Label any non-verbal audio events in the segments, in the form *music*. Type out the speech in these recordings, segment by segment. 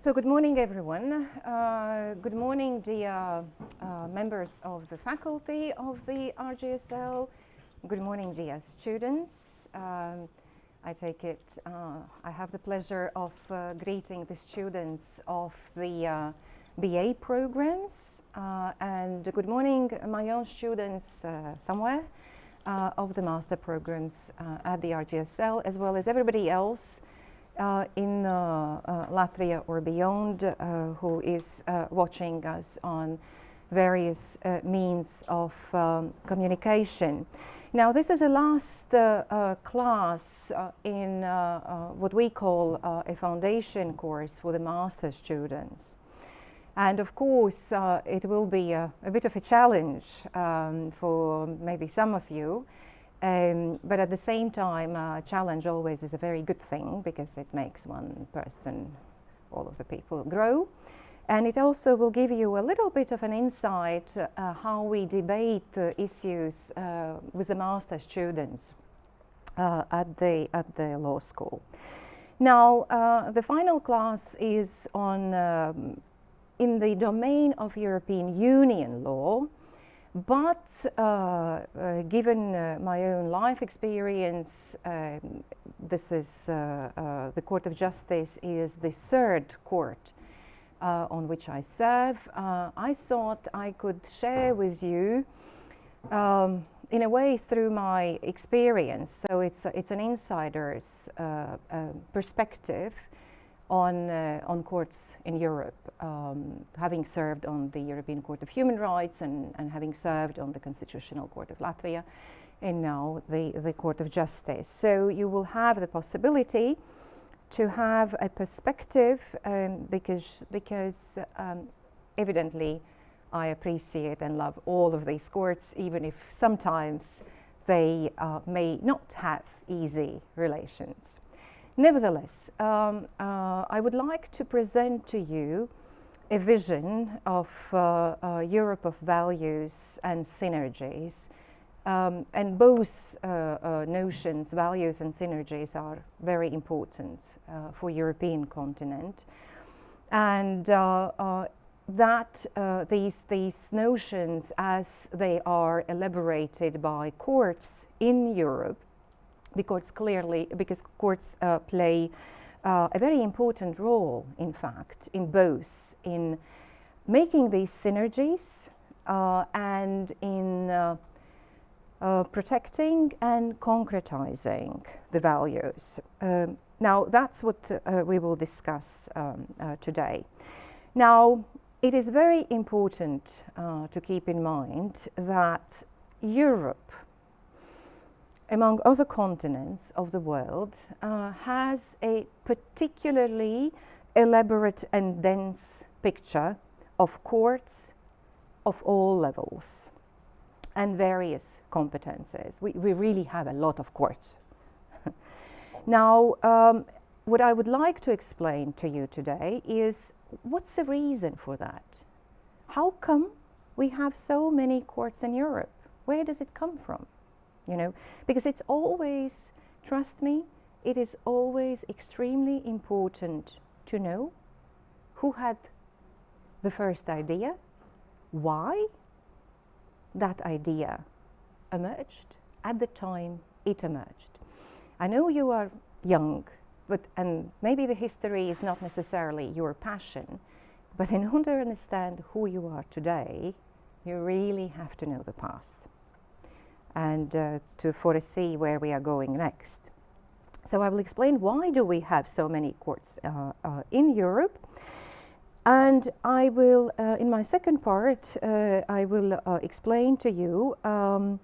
So good morning everyone. Uh, good morning dear uh, members of the faculty of the RGSL. Good morning dear students. Um, I take it, uh, I have the pleasure of uh, greeting the students of the uh, BA programs uh, and good morning my own students somewhere of the master programs at the RGSL as well as everybody else in uh, uh, Latvia or beyond who is watching us on various means of um, communication. Now this is the last class in what we call a foundation course for the master students. And of course, uh, it will be a, a, bit of a challenge um, for maybe some of you um, but at the same time, uh, challenge always is a very good thing because it makes one person, all of the people grow. And it also will give you a little bit of an insight uh, how we debate issues uh, with the master students uh, at, the, at the law school. Now, uh, the final class is on um, in the domain of European Union law but uh, uh, given uh, my own life experience, um, this is uh, uh, the Court of Justice is the third court uh, on which I serve. I thought I could share with you um, in a way through my experience. So it's, it's an insider's perspective on, uh, on courts in Europe, um, having served on the European Court of Human Rights and, and having served on the Constitutional Court of Latvia and now the, the Court of Justice. So you will have the possibility to have a perspective um, because, because um, evidently I appreciate and love all of these courts, even if sometimes they uh, may not have easy relations. Nevertheless, um, uh, I would like to present to you a vision of uh, uh, Europe of values and synergies. Um, and both uh, uh, notions, values and synergies, are very important uh, for European continent. And that these, these notions, as they are elaborated by courts in Europe, because clearly, because courts uh, play uh, a very important role, in fact, in both in making these synergies uh, and in uh, uh, protecting and concretizing the values. Um, now, that's what uh, we will discuss um, today. Now, it is very important to keep in mind that Europe among other continents of the world, uh, has a particularly elaborate and dense picture of courts of all levels and various competences. We, we really have a lot of courts. *laughs* now, um, what I would like to explain to you today is what's the reason for that? How come we have so many courts in Europe? Where does it come from? You know, because it's always, trust me, it is always extremely important to know who had the first idea, why that idea emerged at the time it emerged. I know you are young, but and maybe the history is not necessarily your passion, but in order to understand who you are today, you really have to know the past and uh, to foresee where we are going next. So I will explain why do we have so many courts uh, uh, in Europe. And I will, uh, in my second part, uh, I will uh, explain to you, um,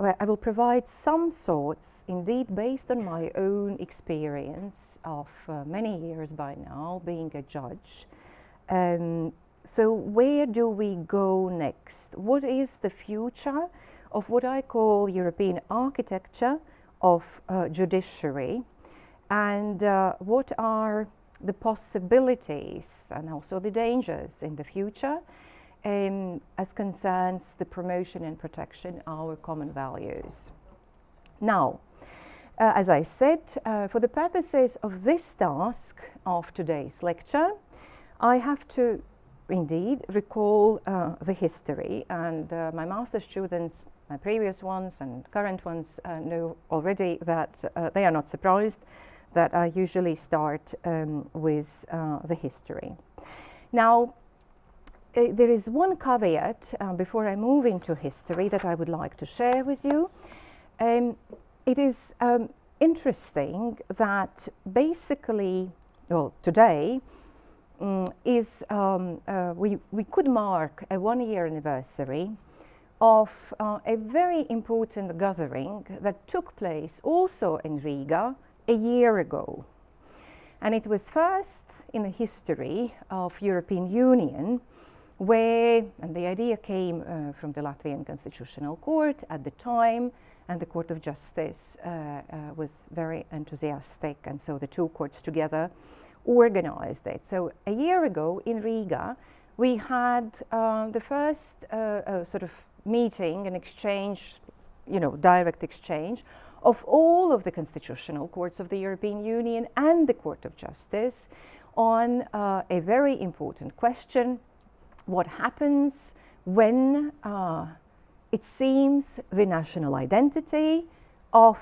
I will provide some thoughts, indeed based on my own experience of many years by now being a judge. Um, so where do we go next? What is the future of what I call European architecture of uh, judiciary and uh, what are the possibilities and also the dangers in the future um, as concerns the promotion and protection of our common values. Now, uh, as I said, uh, for the purposes of this task of today's lecture, I have to indeed recall uh, the history and uh, my master students, my previous ones and current ones uh, know already that uh, they are not surprised that I usually start um, with uh, the history. Now, uh, there is one caveat before I move into history that I would like to share with you. Um, it is um, interesting that basically, well, today, um, is um, uh, we, we could mark a one year anniversary of uh, a very important gathering that took place also in Riga a year ago. And it was first in the history of European Union where, and the idea came uh, from the Latvian Constitutional Court at the time, and the Court of Justice uh, uh, was very enthusiastic, and so the two courts together organized it. So a year ago in Riga, we had uh, the first uh, uh, sort of meeting and exchange, you know, direct exchange of all of the constitutional courts of the European Union and the Court of Justice on uh, a very important question, what happens when uh, it seems the national identity of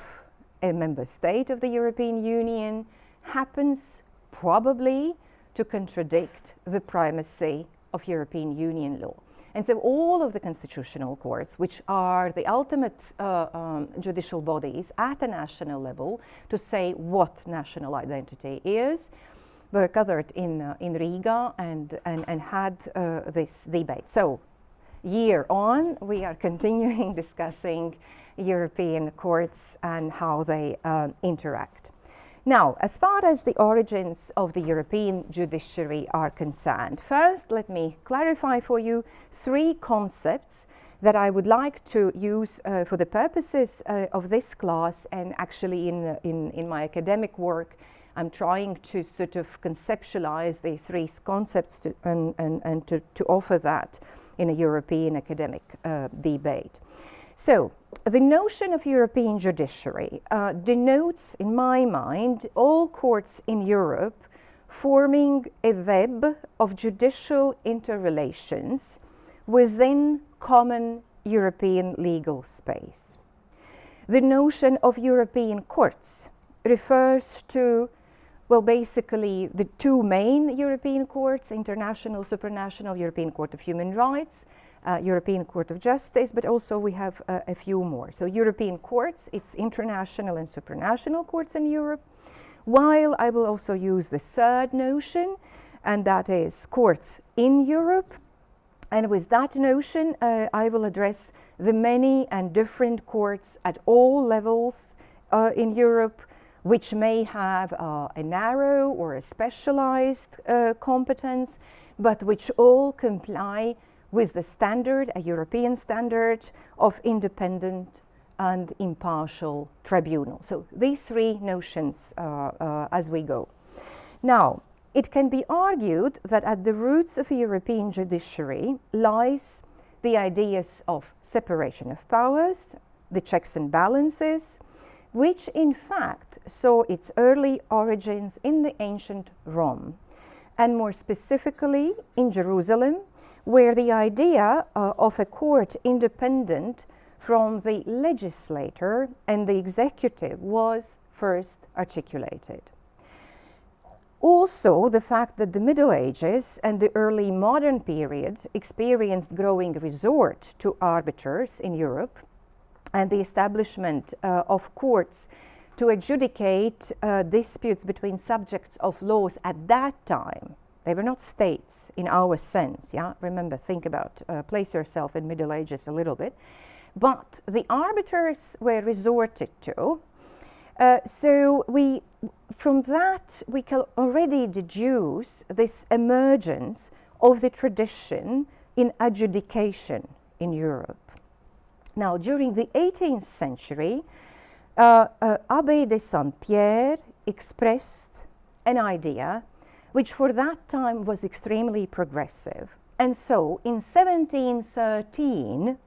a member state of the European Union happens probably to contradict the primacy of European Union law. And so all of the constitutional courts, which are the ultimate uh, um, judicial bodies at a national level to say what national identity is, were gathered in, uh, in Riga and, and, and had uh, this debate. So year on, we are continuing *laughs* discussing European courts and how they uh, interact. Now, as far as the origins of the European judiciary are concerned, first let me clarify for you three concepts that I would like to use uh, for the purposes uh, of this class and actually in, in, in, my academic work I'm trying to sort of conceptualize these three concepts to, and, and, and to, to offer that in a European academic uh, debate. So the notion of European judiciary uh, denotes, in my mind, all courts in Europe forming a web of judicial interrelations within common European legal space. The notion of European courts refers to, well, basically the two main European courts, international, supranational European Court of Human Rights uh, European Court of Justice, but also we have uh, a few more. So European courts, it's international and supranational courts in Europe, while I will also use the third notion, and that is courts in Europe. And with that notion, uh, I will address the many and different courts at all levels uh, in Europe, which may have uh, a narrow or a specialized uh, competence, but which all comply with the standard, a European standard of independent and impartial tribunal. So these three notions uh, uh, as we go. Now, it can be argued that at the roots of a European judiciary lies the ideas of separation of powers, the checks and balances, which in fact saw its early origins in the ancient Rome, and more specifically in Jerusalem where the idea uh, of a court independent from the legislator and the executive was first articulated. Also, the fact that the Middle Ages and the early modern period experienced growing resort to arbiters in Europe and the establishment uh, of courts to adjudicate uh, disputes between subjects of laws at that time they were not states in our sense, yeah? Remember, think about, uh, place yourself in Middle Ages a little bit. But the arbiters were resorted to. Uh, so we, from that, we can already deduce this emergence of the tradition in adjudication in Europe. Now, during the 18th century, uh, uh, Abbé de Saint-Pierre expressed an idea which for that time was extremely progressive. And so in 1713,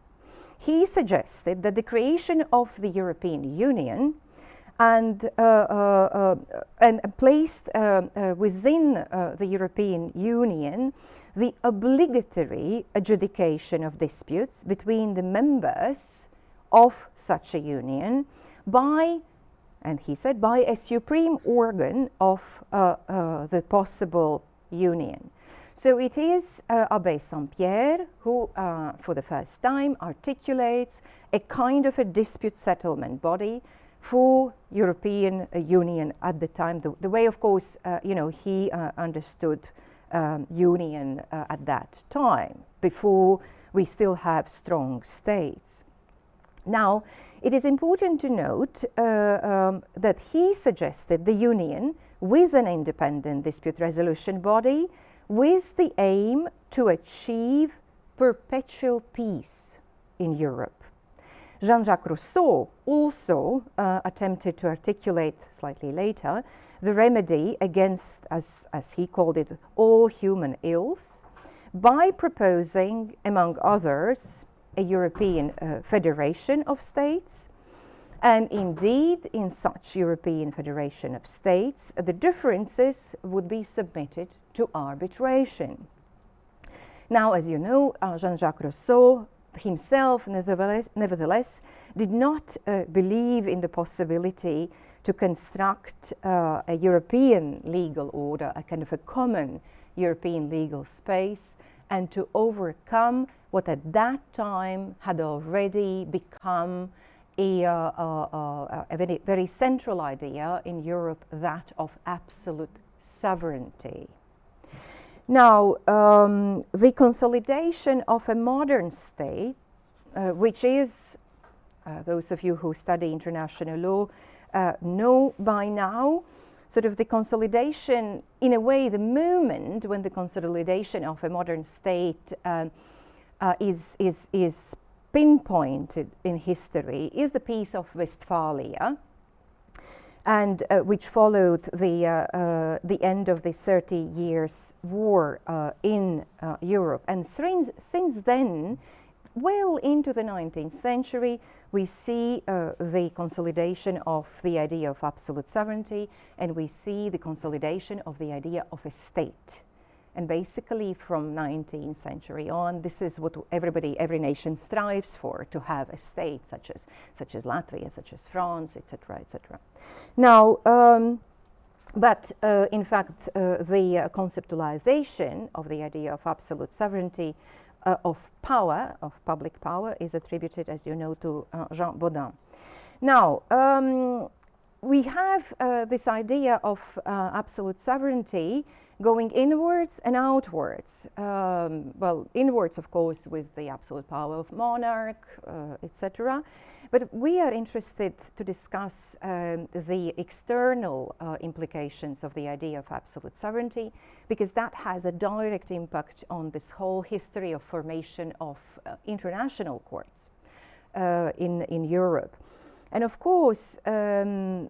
he suggested that the creation of the European Union and, uh, uh, uh and placed uh, within the European Union the obligatory adjudication of disputes between the members of such a union by, and he said, by a supreme organ of the possible union. So it is uh, Abbé Saint-Pierre who, uh, for the first time, articulates a kind of a dispute settlement body for European uh, Union at the time, the, the way, of course, uh, you know, he uh, understood um, union uh, at that time, before we still have strong states. Now, it is important to note um, that he suggested the union with an independent dispute resolution body with the aim to achieve perpetual peace in Europe. Jean-Jacques Rousseau also uh, attempted to articulate slightly later the remedy against, as, as he called it, all human ills by proposing, among others, a European uh, federation of states and indeed, in such European Federation of States, the differences would be submitted to arbitration. Now, as you know, uh, Jean-Jacques Rousseau himself, nevertheless, nevertheless did not uh, believe in the possibility to construct uh, a European legal order, a kind of a common European legal space, and to overcome what at that time had already become a, uh, uh, a very, very central idea in Europe, that of absolute sovereignty. Now, um, the consolidation of a modern state, uh, which is, uh, those of you who study international law uh, know by now, sort of the consolidation, in a way, the moment when the consolidation of a modern state um, uh, is, is, is pinpointed in history is the Peace of Westphalia, and uh, which followed the, uh, uh, the end of the 30 years war uh, in uh, Europe. And since, since then, well into the 19th century, we see uh, the consolidation of the idea of absolute sovereignty, and we see the consolidation of the idea of a state. And basically from 19th century on, this is what everybody, every nation strives for, to have a state such as, such as Latvia, such as France, etc., etc. Now, um, but uh, in fact, uh, the conceptualization of the idea of absolute sovereignty uh, of power, of public power, is attributed, as you know, to uh, Jean Bodin. Now, um, we have uh, this idea of absolute sovereignty going inwards and outwards. Um, well, inwards, of course, with the absolute power of monarch, uh, etc. But we are interested to discuss um, the external uh, implications of the idea of absolute sovereignty, because that has a direct impact on this whole history of formation of uh, international courts uh, in, in Europe. And of course, um,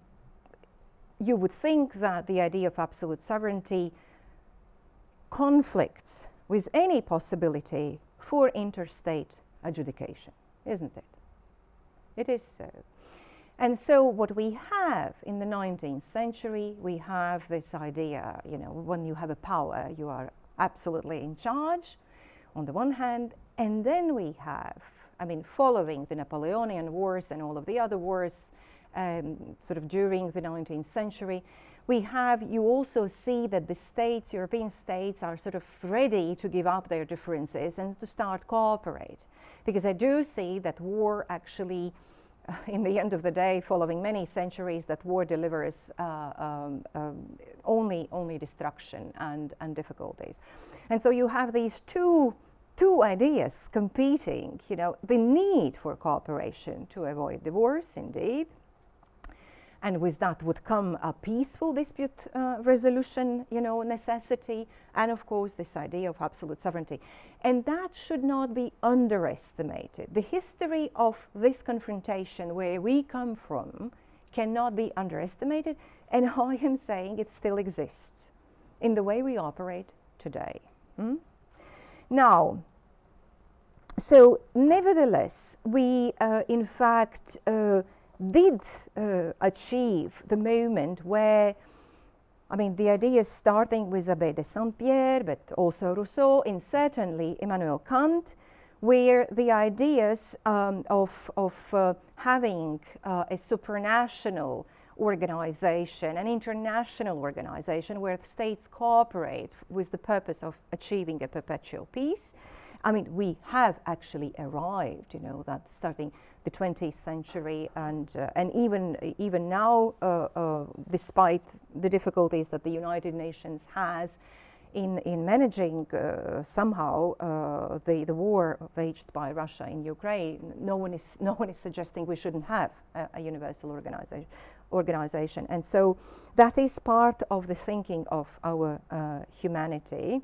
you would think that the idea of absolute sovereignty conflicts with any possibility for interstate adjudication, isn't it? It is so. And so what we have in the 19th century, we have this idea, you know, when you have a power, you are absolutely in charge on the one hand, and then we have, I mean, following the Napoleonic Wars and all of the other wars um, sort of during the 19th century, we have, you also see that the states, European states, are sort of ready to give up their differences and to start cooperate. Because I do see that war actually, uh, *laughs* in the end of the day, following many centuries, that war delivers uh, um, um, only, only destruction and, and difficulties. And so you have these two two ideas competing, you know, the need for cooperation to avoid divorce, indeed, and with that would come a peaceful dispute uh, resolution, you know, necessity, and of course this idea of absolute sovereignty. And that should not be underestimated. The history of this confrontation, where we come from, cannot be underestimated, and *laughs* I am saying it still exists in the way we operate today. Hmm? Now, so nevertheless, we uh, in fact uh, did uh, achieve the moment where I mean, the idea starting with Abbé de Saint-Pierre, but also Rousseau, and certainly Immanuel Kant, where the ideas um, of, of uh, having uh, a supranational organization, an international organization where states cooperate with the purpose of achieving a perpetual peace. I mean, we have actually arrived, you know, that starting the 20th century and, uh, and even, even now, uh, uh, despite the difficulties that the United Nations has in, in managing uh, somehow uh, the, the war waged by Russia in Ukraine, no one is, *laughs* no one is suggesting we shouldn't have a, a universal organization, organization. And so that is part of the thinking of our humanity.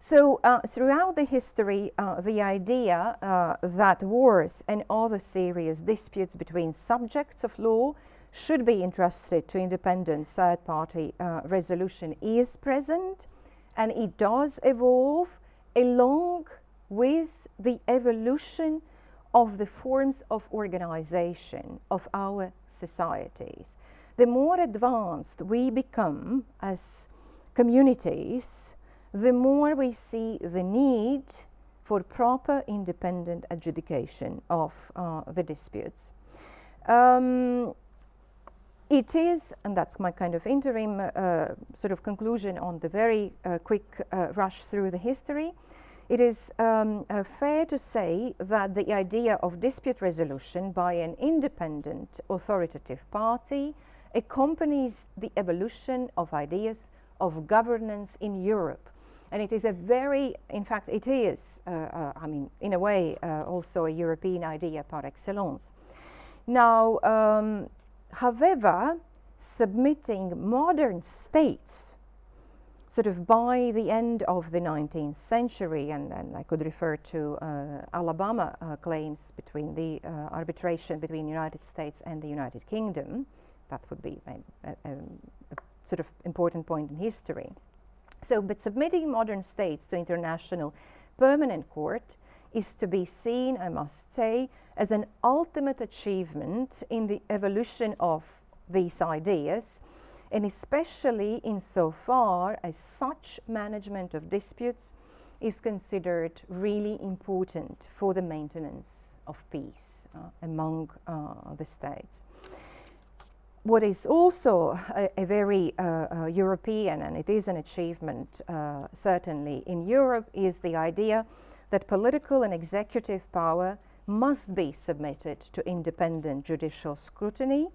So uh, throughout the history, uh, the idea uh, that wars and other serious disputes between subjects of law should be entrusted to independent third-party uh, resolution is present and it does evolve along with the evolution of the forms of organization of our societies. The more advanced we become as communities, the more we see the need for proper independent adjudication of uh, the disputes. Um, it is, and that's my kind of interim uh, sort of conclusion on the very uh, quick uh, rush through the history, it is um, uh, fair to say that the idea of dispute resolution by an independent authoritative party accompanies the evolution of ideas of governance in Europe. And it is a very, in fact, it is, uh, uh, I mean, in a way, uh, also a European idea par excellence. Now, um, however, submitting modern states sort of by the end of the 19th century, and, and I could refer to uh, Alabama uh, claims between the uh, arbitration between the United States and the United Kingdom, that would be a, a, a, sort of important point in history. So, but submitting modern states to international permanent court is to be seen, I must say, as an ultimate achievement in the evolution of these ideas and especially insofar as such management of disputes is considered really important for the maintenance of peace uh, among uh, the states. What is also a, a very uh, uh European, and it is an achievement uh, certainly in Europe, is the idea that political and executive power must be submitted to independent judicial scrutiny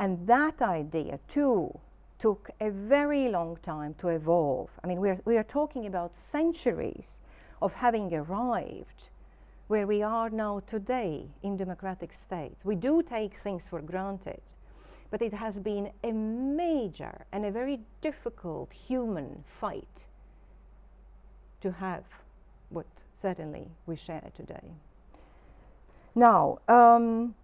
and that idea too took a very long time to evolve. I mean, we are, we are talking about centuries of having arrived where we are now today in democratic states. We do take things for granted, but it has been a major and a very difficult human fight to have what certainly we share today. Now, um,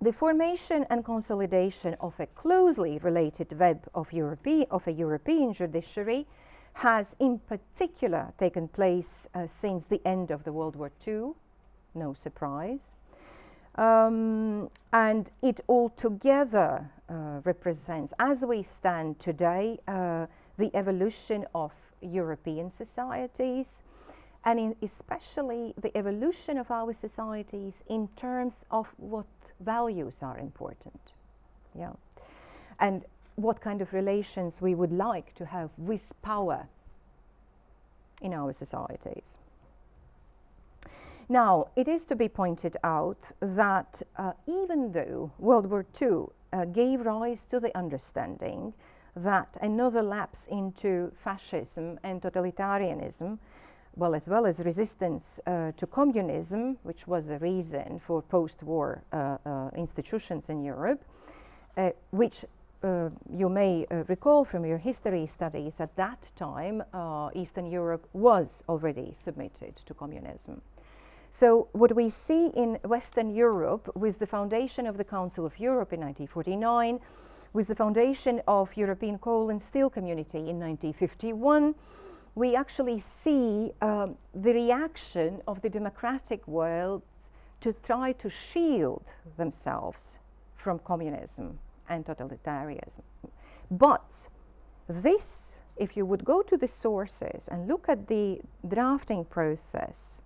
the formation and consolidation of a closely related web of, Europe of a European judiciary has in particular taken place uh, since the end of the World War II, no surprise. Um, and it altogether represents, as we stand today, uh, the evolution of European societies, and especially the evolution of our societies in terms of what values are important. Yeah. And what kind of relations we would like to have with power in our societies. Now, it is to be pointed out that uh, even though World War II uh, gave rise to the understanding that another lapse into fascism and totalitarianism well, as well as resistance uh, to communism, which was the reason for post-war uh, uh, institutions in Europe, uh, which uh, you may recall from your history studies at that time, Eastern Europe was already submitted to communism. So what we see in Western Europe with the foundation of the Council of Europe in 1949, with the foundation of European Coal and Steel Community in 1951, we actually see um, the reaction of the democratic world to try to shield themselves from communism and totalitarianism. But this, if you would go to the sources and look at the drafting process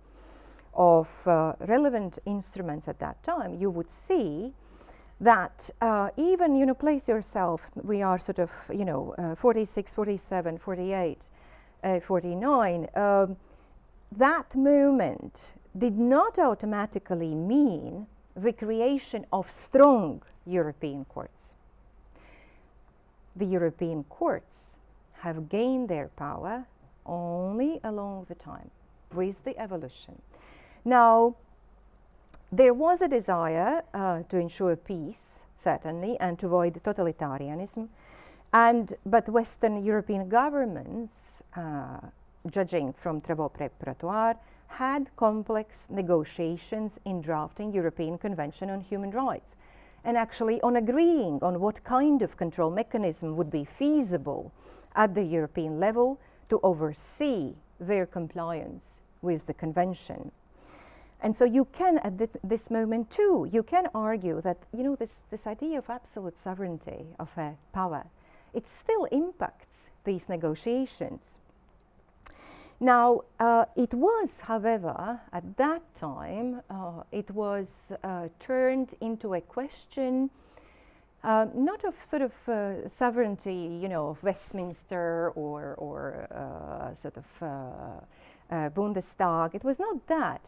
of uh, relevant instruments at that time, you would see that uh, even, you know, place yourself, we are sort of, you know, uh, 46, 47, 48, uh, 49, um, that movement did not automatically mean the creation of strong European courts. The European courts have gained their power only along the time with the evolution. Now, there was a desire uh, to ensure peace, certainly, and to avoid totalitarianism. And, but Western European governments, uh, judging from travaux preparatoires, had complex negotiations in drafting European Convention on Human Rights and actually on agreeing on what kind of control mechanism would be feasible at the European level to oversee their compliance with the convention. And so you can, at th this moment too, you can argue that, you know, this, this idea of absolute sovereignty of a power, it still impacts these negotiations. Now, uh, it was, however, at that time, uh, it was uh, turned into a question uh, not of sort of uh, sovereignty, you know, of Westminster or, or uh, sort of Bundestag. It was not that.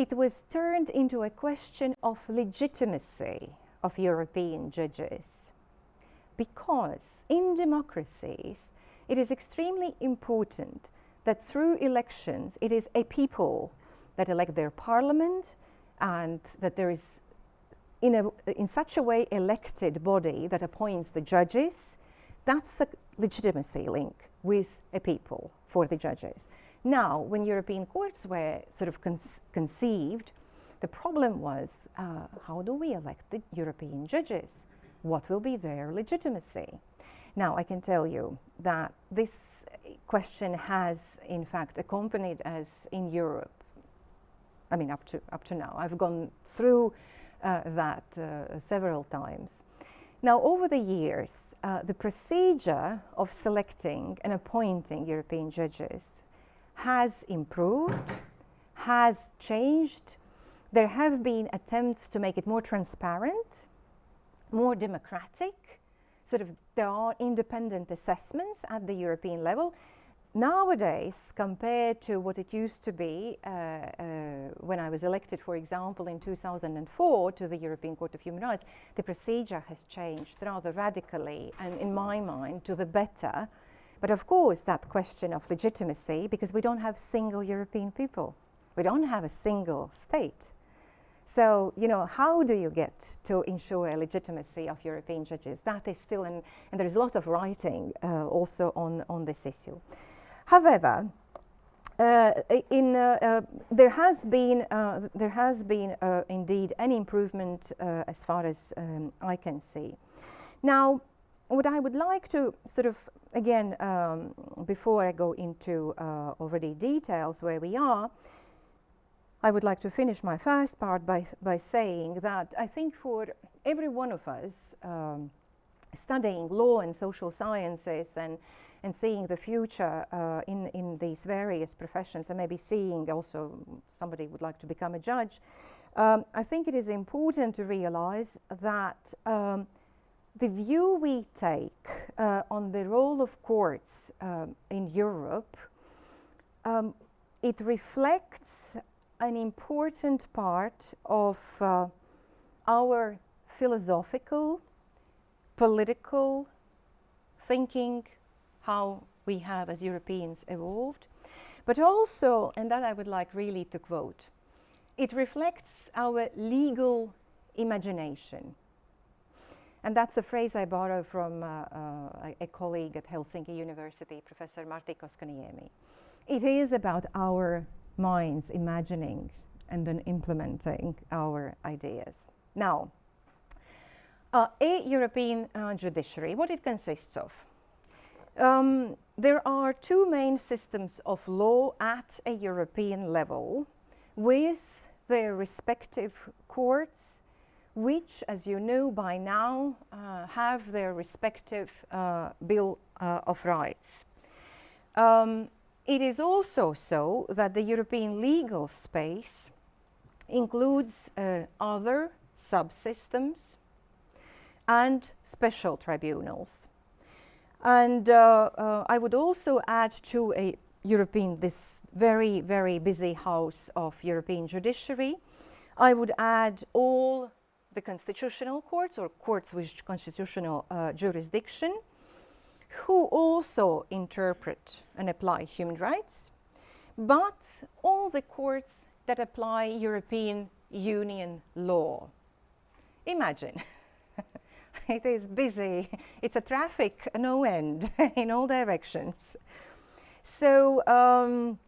It was turned into a question of legitimacy of European judges. Because in democracies, it is extremely important that through elections, it is a people that elect their parliament and that there is in, a, in such a way elected body that appoints the judges, that's a legitimacy link with a people for the judges. Now, when European courts were sort of conceived, the problem was uh, how do we elect the European judges? What will be their legitimacy? Now, I can tell you that this question has, in fact, accompanied us in Europe. I mean, up to, up to now. I've gone through uh, that uh, several times. Now, over the years, uh, the procedure of selecting and appointing European judges has improved, has changed. There have been attempts to make it more transparent, more democratic, sort of there are independent assessments at the European level. Nowadays, compared to what it used to be uh, uh, when I was elected, for example, in 2004 to the European Court of Human Rights, the procedure has changed rather radically and in my mind to the better. But of course, that question of legitimacy, because we don't have single European people. We don't have a single state. So, you know, how do you get to ensure a legitimacy of European judges? That is still, an, and there is a lot of writing uh, also on, on this issue. However, uh, in, uh, uh there has been, uh, there has been uh, indeed an improvement as far as um, I can see. Now, what I would like to sort of, again, um, before I go into already details where we are, I would like to finish my first part by, by saying that I think for every one of us um, studying law and social sciences and, and seeing the future uh, in, in these various professions and maybe seeing also somebody would like to become a judge, um, I think it is important to realize that um, the view we take uh, on the role of courts um, in Europe, um, it reflects an important part of uh, our philosophical, political thinking, how we have as Europeans evolved, but also, and that I would like really to quote, it reflects our legal imagination. And that's a phrase I borrow from uh, uh, a colleague at Helsinki University, Professor Martti Koskenniemi. It is about our minds imagining and then implementing our ideas. Now, uh, a European uh, judiciary, what it consists of. Um, there are two main systems of law at a European level with their respective courts, which, as you know by now, uh, have their respective uh, Bill uh, of Rights. Um, it is also so that the European legal space includes uh, other subsystems and special tribunals. And uh, I would also add to a European, this very, very busy house of European judiciary, I would add all the constitutional courts or courts with constitutional uh, jurisdiction who also interpret and apply human rights, but all the courts that apply European Union law. Imagine, *laughs* it is busy, it's a traffic no end *laughs* in all directions. So um,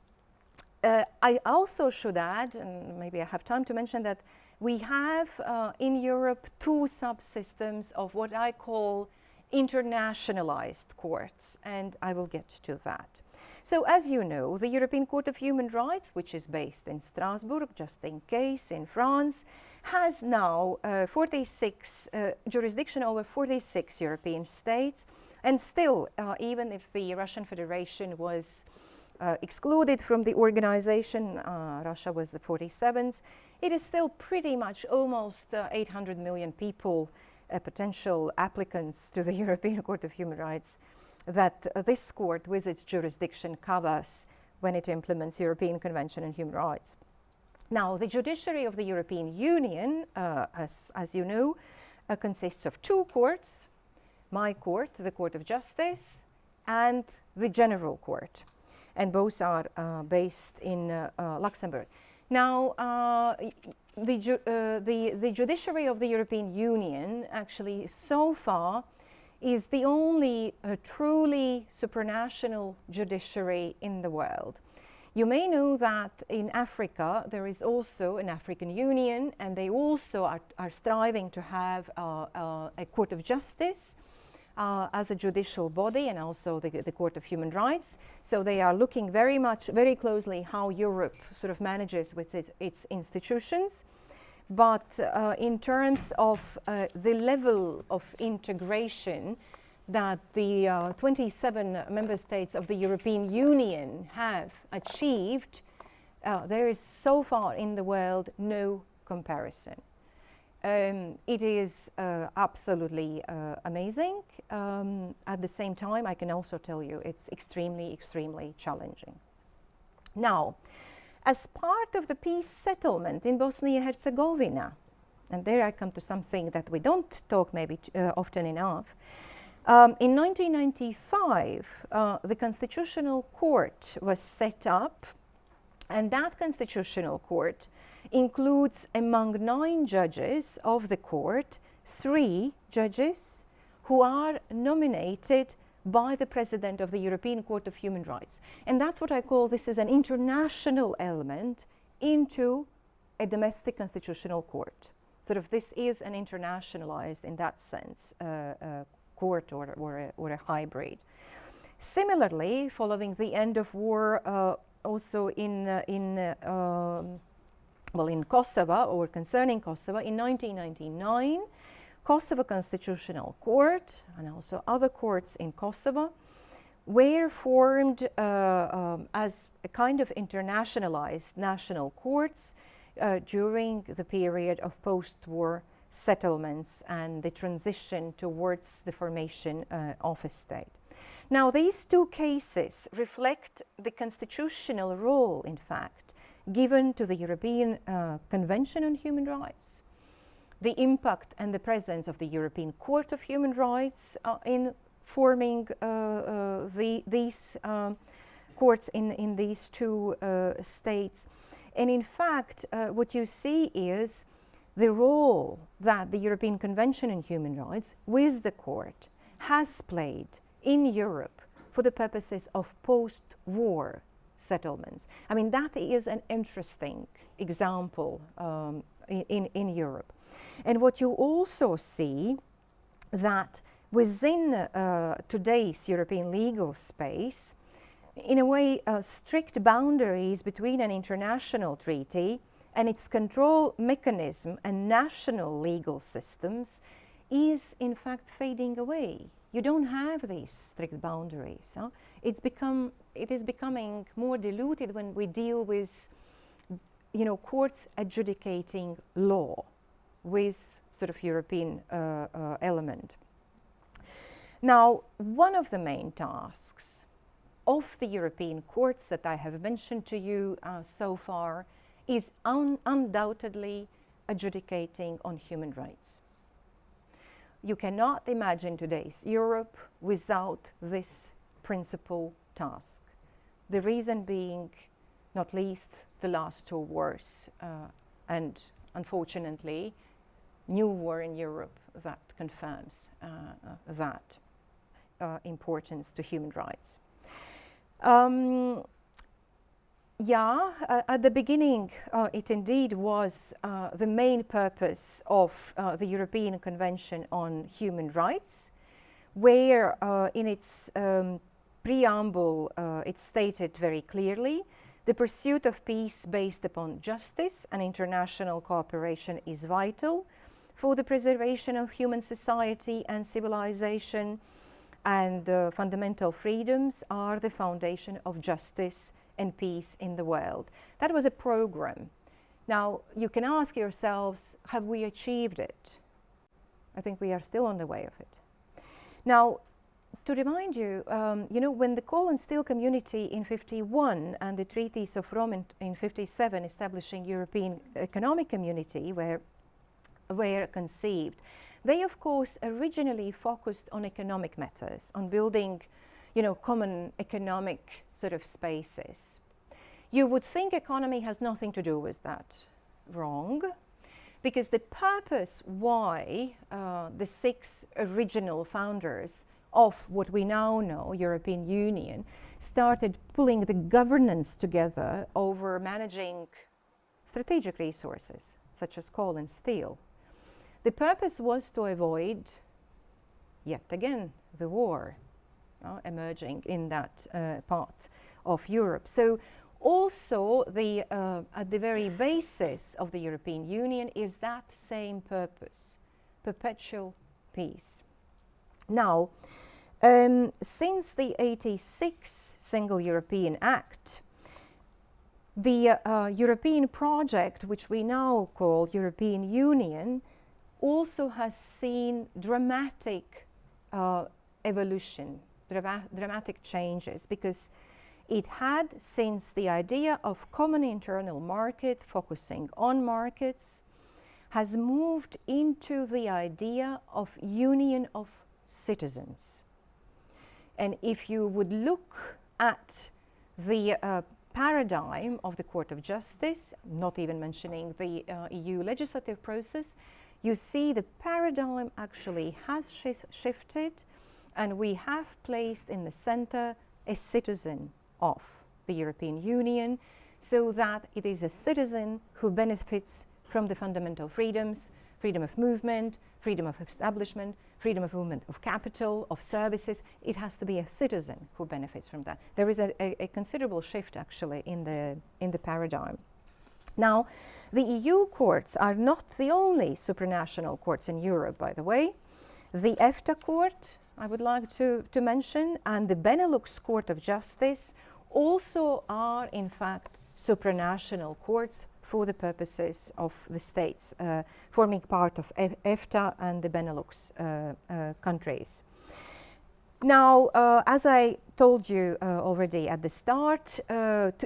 uh, I also should add, and maybe I have time to mention that we have uh, in Europe two subsystems of what I call internationalized courts, and I will get to that. So as you know, the European Court of Human Rights, which is based in Strasbourg, just in case, in France, has now uh, 46 uh, jurisdiction over 46 European states. And still, uh, even if the Russian Federation was uh, excluded from the organization, uh, Russia was the 47th, it is still pretty much almost uh, 800 million people uh, potential applicants to the *laughs* European Court of Human Rights that uh, this court with its jurisdiction covers when it implements European Convention on Human Rights. Now, the judiciary of the European Union, uh, as, as you know, uh, consists of two courts, my court, the Court of Justice, and the General Court. And both are uh, based in Luxembourg. Now, the, ju uh, the, the judiciary of the European Union actually so far is the only uh, truly supranational judiciary in the world. You may know that in Africa there is also an African Union and they also are, are striving to have uh, uh a court of justice uh, as a judicial body and also the, the, Court of Human Rights. So they are looking very much, very closely how Europe sort of manages with it, its institutions. But uh, in terms of uh, the level of integration that the uh, 27 member states of the European Union have achieved, uh, there is so far in the world no comparison. Um, it is uh, absolutely uh, amazing. Um, at the same time, I can also tell you it's extremely, extremely challenging. Now, as part of the peace settlement in Bosnia-Herzegovina, and there I come to something that we don't talk maybe uh, often enough, um, in 1995, uh, the Constitutional Court was set up, and that Constitutional Court includes among nine judges of the court, three judges who are nominated by the President of the European Court of Human Rights. And that's what I call this is an international element into a domestic constitutional court. Sort of this is an internationalized, in that sense, uh, uh, court or, or, a, or a hybrid. Similarly, following the end of war, uh, also in, uh, in uh, um, well, in Kosovo or concerning Kosovo in 1999, Kosovo Constitutional Court and also other courts in Kosovo were formed uh, um, as a kind of internationalized national courts uh, during the period of post-war settlements and the transition towards the formation uh, of a state. Now, these two cases reflect the constitutional role, in fact, given to the European uh, Convention on Human Rights, the impact and the presence of the European Court of Human Rights uh, in forming uh, uh the, these um, courts in, in these two uh, states. And in fact, what you see is the role that the European Convention on Human Rights with the court has played in Europe for the purposes of post-war settlements. I mean, that is an interesting example um, in, in Europe. And what you also see that within uh, today's European legal space, in a way, uh, strict boundaries between an international treaty and its control mechanism and national legal systems is in fact fading away. You don't have these strict boundaries. Huh? It's become, it is becoming more diluted when we deal with you know, courts adjudicating law with sort of European uh, uh, element. Now, one of the main tasks of the European courts that I have mentioned to you uh, so far is un undoubtedly adjudicating on human rights. You cannot imagine today's Europe without this principal task. The reason being, not least, the last two wars uh, and unfortunately, new war in Europe that confirms uh, uh, that uh, importance to human rights. Um, yeah, uh, at the beginning, uh, it indeed was uh, the main purpose of uh, the European Convention on Human Rights, where in its um, preamble uh, it stated very clearly the pursuit of peace based upon justice and international cooperation is vital for the preservation of human society and civilization and fundamental freedoms are the foundation of justice and peace in the world. That was a program. Now, you can ask yourselves, have we achieved it? I think we are still on the way of it. Now, to remind you, um, you know, when the coal and steel community in 51 and the treaties of Rome in, in 57 establishing European economic community were, were conceived, they of course originally focused on economic matters, on building you know, common economic sort of spaces. You would think economy has nothing to do with that. Wrong. Because the purpose why uh, the six original founders of what we now know, European Union, started pulling the governance together over managing strategic resources, such as coal and steel. The purpose was to avoid, yet again, the war uh, emerging in that uh, part of Europe. So also the, uh, at the very basis of the European Union is that same purpose, perpetual peace. Now, um, since the 86 Single European Act, the uh, European project, which we now call European Union, also has seen dramatic uh, evolution dramatic changes because it had since the idea of common internal market focusing on markets has moved into the idea of union of citizens. And if you would look at the uh, paradigm of the Court of Justice, not even mentioning the uh, EU legislative process, you see the paradigm actually has sh shifted and we have placed in the center a citizen of the European Union so that it is a citizen who benefits from the fundamental freedoms, freedom of movement, freedom of establishment, freedom of movement of capital, of services. It has to be a citizen who benefits from that. There is a, a, a considerable shift actually in the, in the paradigm. Now, the EU courts are not the only supranational courts in Europe, by the way. The EFTA court I would like to, to mention, and the Benelux Court of Justice also are in fact supranational courts for the purposes of the states uh, forming part of EFTA and the Benelux uh, uh, countries. Now, uh, as I told you already at the start,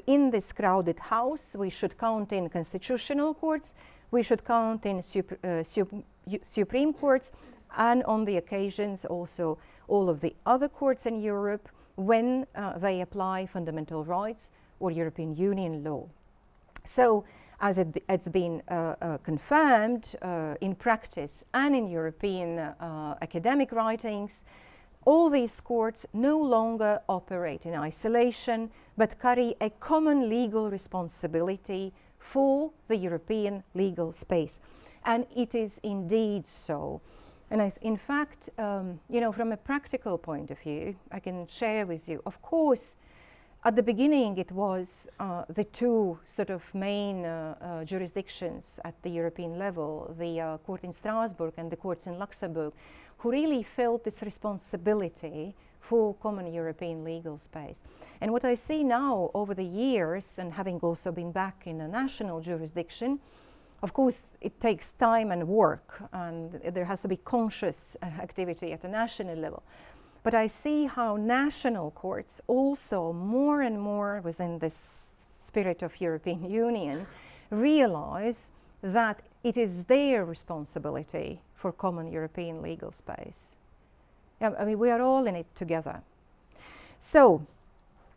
in this crowded house, we should count in constitutional courts, we should count in sup Supreme Courts, and on the occasions also all of the other courts in Europe when uh, they apply fundamental rights or European Union law. So as it, has been uh, uh, confirmed uh, in practice and in European academic writings, all these courts no longer operate in isolation but carry a common legal responsibility for the European legal space. And it is indeed so. And in fact, um, you know, from a practical point of view, I can share with you, of course, at the beginning, it was uh, the two sort of main uh, uh, jurisdictions at the European level, the uh, court in Strasbourg and the courts in Luxembourg, who really felt this responsibility for common European legal space. And what I see now over the years, and having also been back in a national jurisdiction, of course, it takes time and work, and there has to be conscious uh, activity at the national level. But I see how national courts also more and more within this spirit of European Union realize that it is their responsibility for common European legal space. I mean, we are all in it together. So,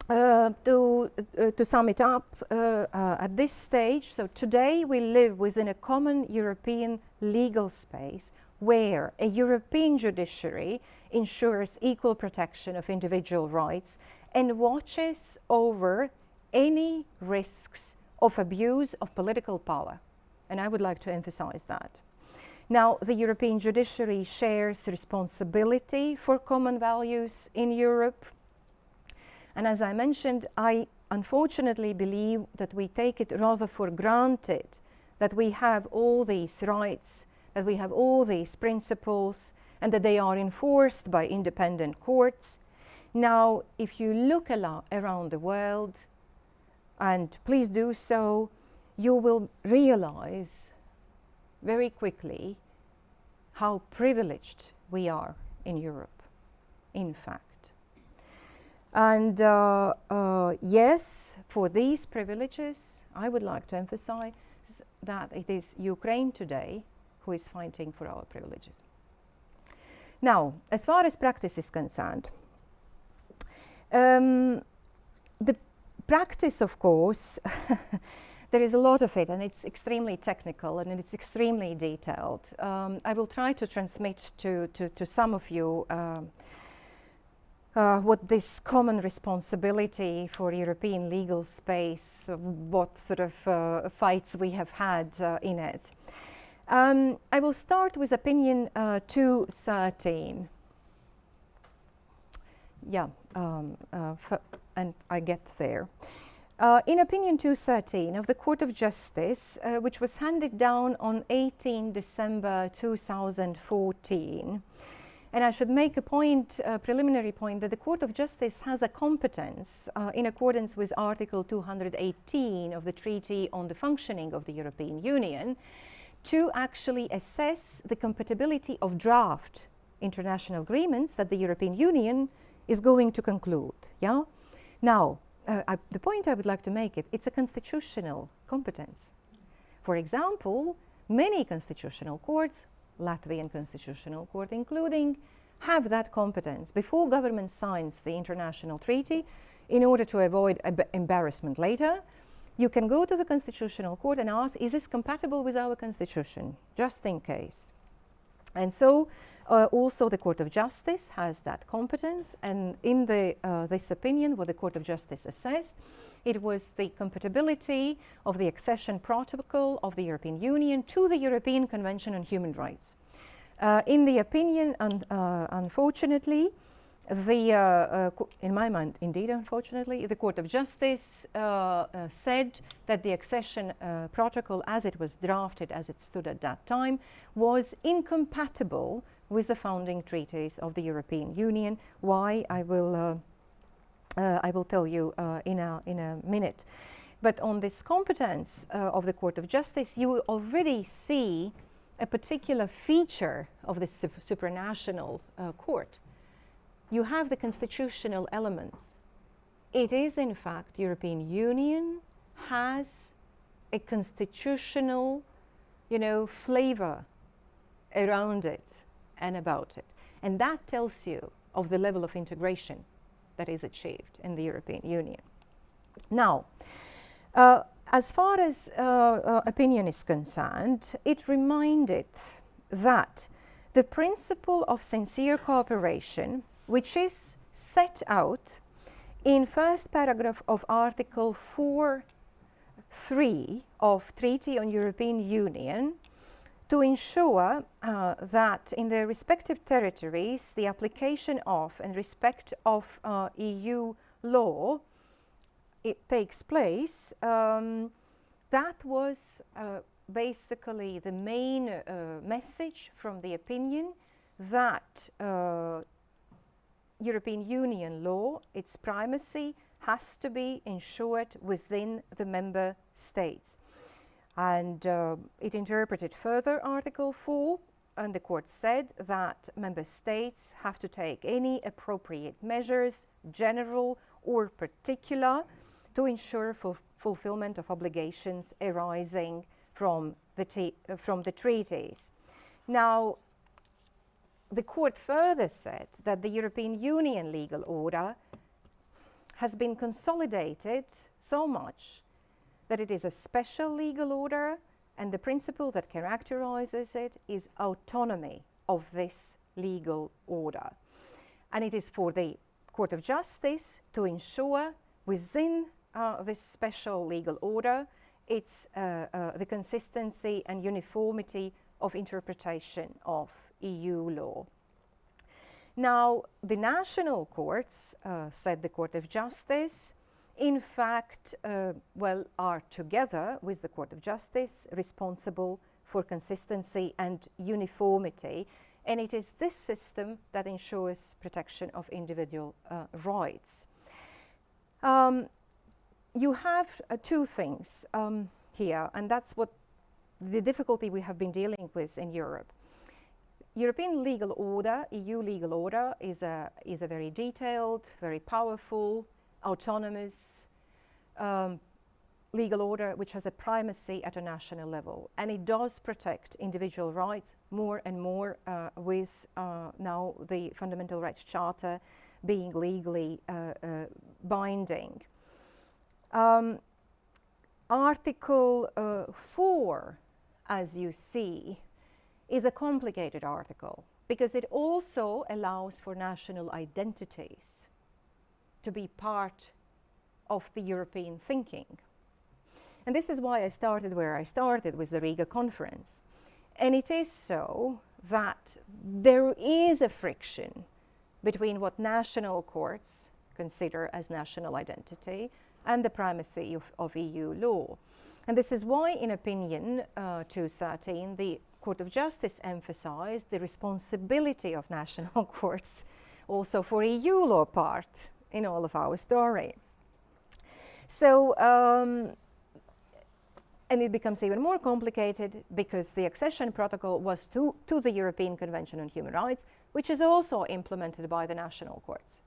uh, to, uh, to sum it up, uh, uh at this stage, so today we live within a common European legal space where a European judiciary ensures equal protection of individual rights and watches over any risks of abuse of political power. And I would like to emphasize that. Now, the European judiciary shares responsibility for common values in Europe. And as I mentioned, I unfortunately believe that we take it rather for granted that we have all these rights, that we have all these principles, and that they are enforced by independent courts. Now, if you look around the world, and please do so, you will realize very quickly how privileged we are in Europe, in fact. And uh, uh, yes, for these privileges, I would like to emphasize that it is Ukraine today who is fighting for our privileges. Now, as far as practice is concerned, um, the practice, of course, *laughs* there is a lot of it and it's extremely technical and it's extremely detailed. Um, I will try to transmit to, to, to some of you uh, uh, what this common responsibility for European legal space, what sort of uh, fights we have had uh, in it. Um, I will start with opinion uh, 213. Yeah, um, uh, and I get there. Uh, in opinion 213 of the Court of Justice, uh, which was handed down on 18 December 2014, and I should make a point, a preliminary point, that the Court of Justice has a competence uh, in accordance with Article 218 of the Treaty on the Functioning of the European Union to actually assess the compatibility of draft international agreements that the European Union is going to conclude. Yeah. Now, uh, I, the point I would like to make it, it's a constitutional competence. For example, many constitutional courts, Latvian constitutional court including, have that competence before government signs the international treaty in order to avoid embarrassment later you can go to the Constitutional Court and ask, is this compatible with our Constitution, just in case. And so uh, also the Court of Justice has that competence and in the, uh, this opinion what the Court of Justice assessed it was the compatibility of the accession protocol of the European Union to the European Convention on Human Rights. Uh, in the opinion, un uh, unfortunately, the, uh, uh, in my mind, indeed, unfortunately, the Court of Justice uh, uh said that the accession uh, protocol, as it was drafted, as it stood at that time, was incompatible with the founding treaties of the European Union. Why? I will, uh, I will tell you in, a, in a minute. But on this competence of the Court of Justice, you already see a particular feature of this supranational court you have the constitutional elements. It is in fact European Union has a constitutional, you know, flavor around it and about it. And that tells you of the level of integration that is achieved in the European Union. Now, uh, as far as uh, uh, opinion is concerned, it reminded that the principle of sincere cooperation which is set out in first paragraph of Article 4 3 of Treaty on European Union to ensure uh, that in their respective territories the application of and respect of uh, EU law it takes place, um, that was uh, basically the main uh, message from the opinion that uh, European Union law, its primacy has to be ensured within the member states. And uh, it interpreted further Article 4 and the court said that member states have to take any appropriate measures, general or particular, to ensure fulfillment of obligations arising from the, from the treaties. Now, the court further said that the European Union legal order has been consolidated so much that it is a special legal order and the principle that characterizes it is autonomy of this legal order. And it is for the Court of Justice to ensure within uh, this special legal order it's uh, uh, the consistency and uniformity of interpretation of EU law. Now, the national courts, uh, said the Court of Justice, in fact, uh, well, are together with the Court of Justice responsible for consistency and uniformity. And it is this system that ensures protection of individual uh, rights. Um, you have uh, two things um, here, and that's what the difficulty we have been dealing with in Europe. European legal order, EU legal order, is a, is a very detailed, very powerful, autonomous um, legal order which has a primacy at a national level. And it does protect individual rights more and more uh, with uh, now the Fundamental Rights Charter being legally uh, uh binding. Um, article uh, 4, as you see, is a complicated article because it also allows for national identities to be part of the European thinking. And this is why I started where I started with the Riga conference. And it is so that there is a friction between what national courts consider as national identity and the primacy of, of EU law. And this is why, in opinion uh, 213, the Court of Justice emphasized the responsibility of national *laughs* courts also for EU law part in all of our story. So, um, and it becomes even more complicated because the accession protocol was to, to the European Convention on Human Rights, which is also implemented by the national courts.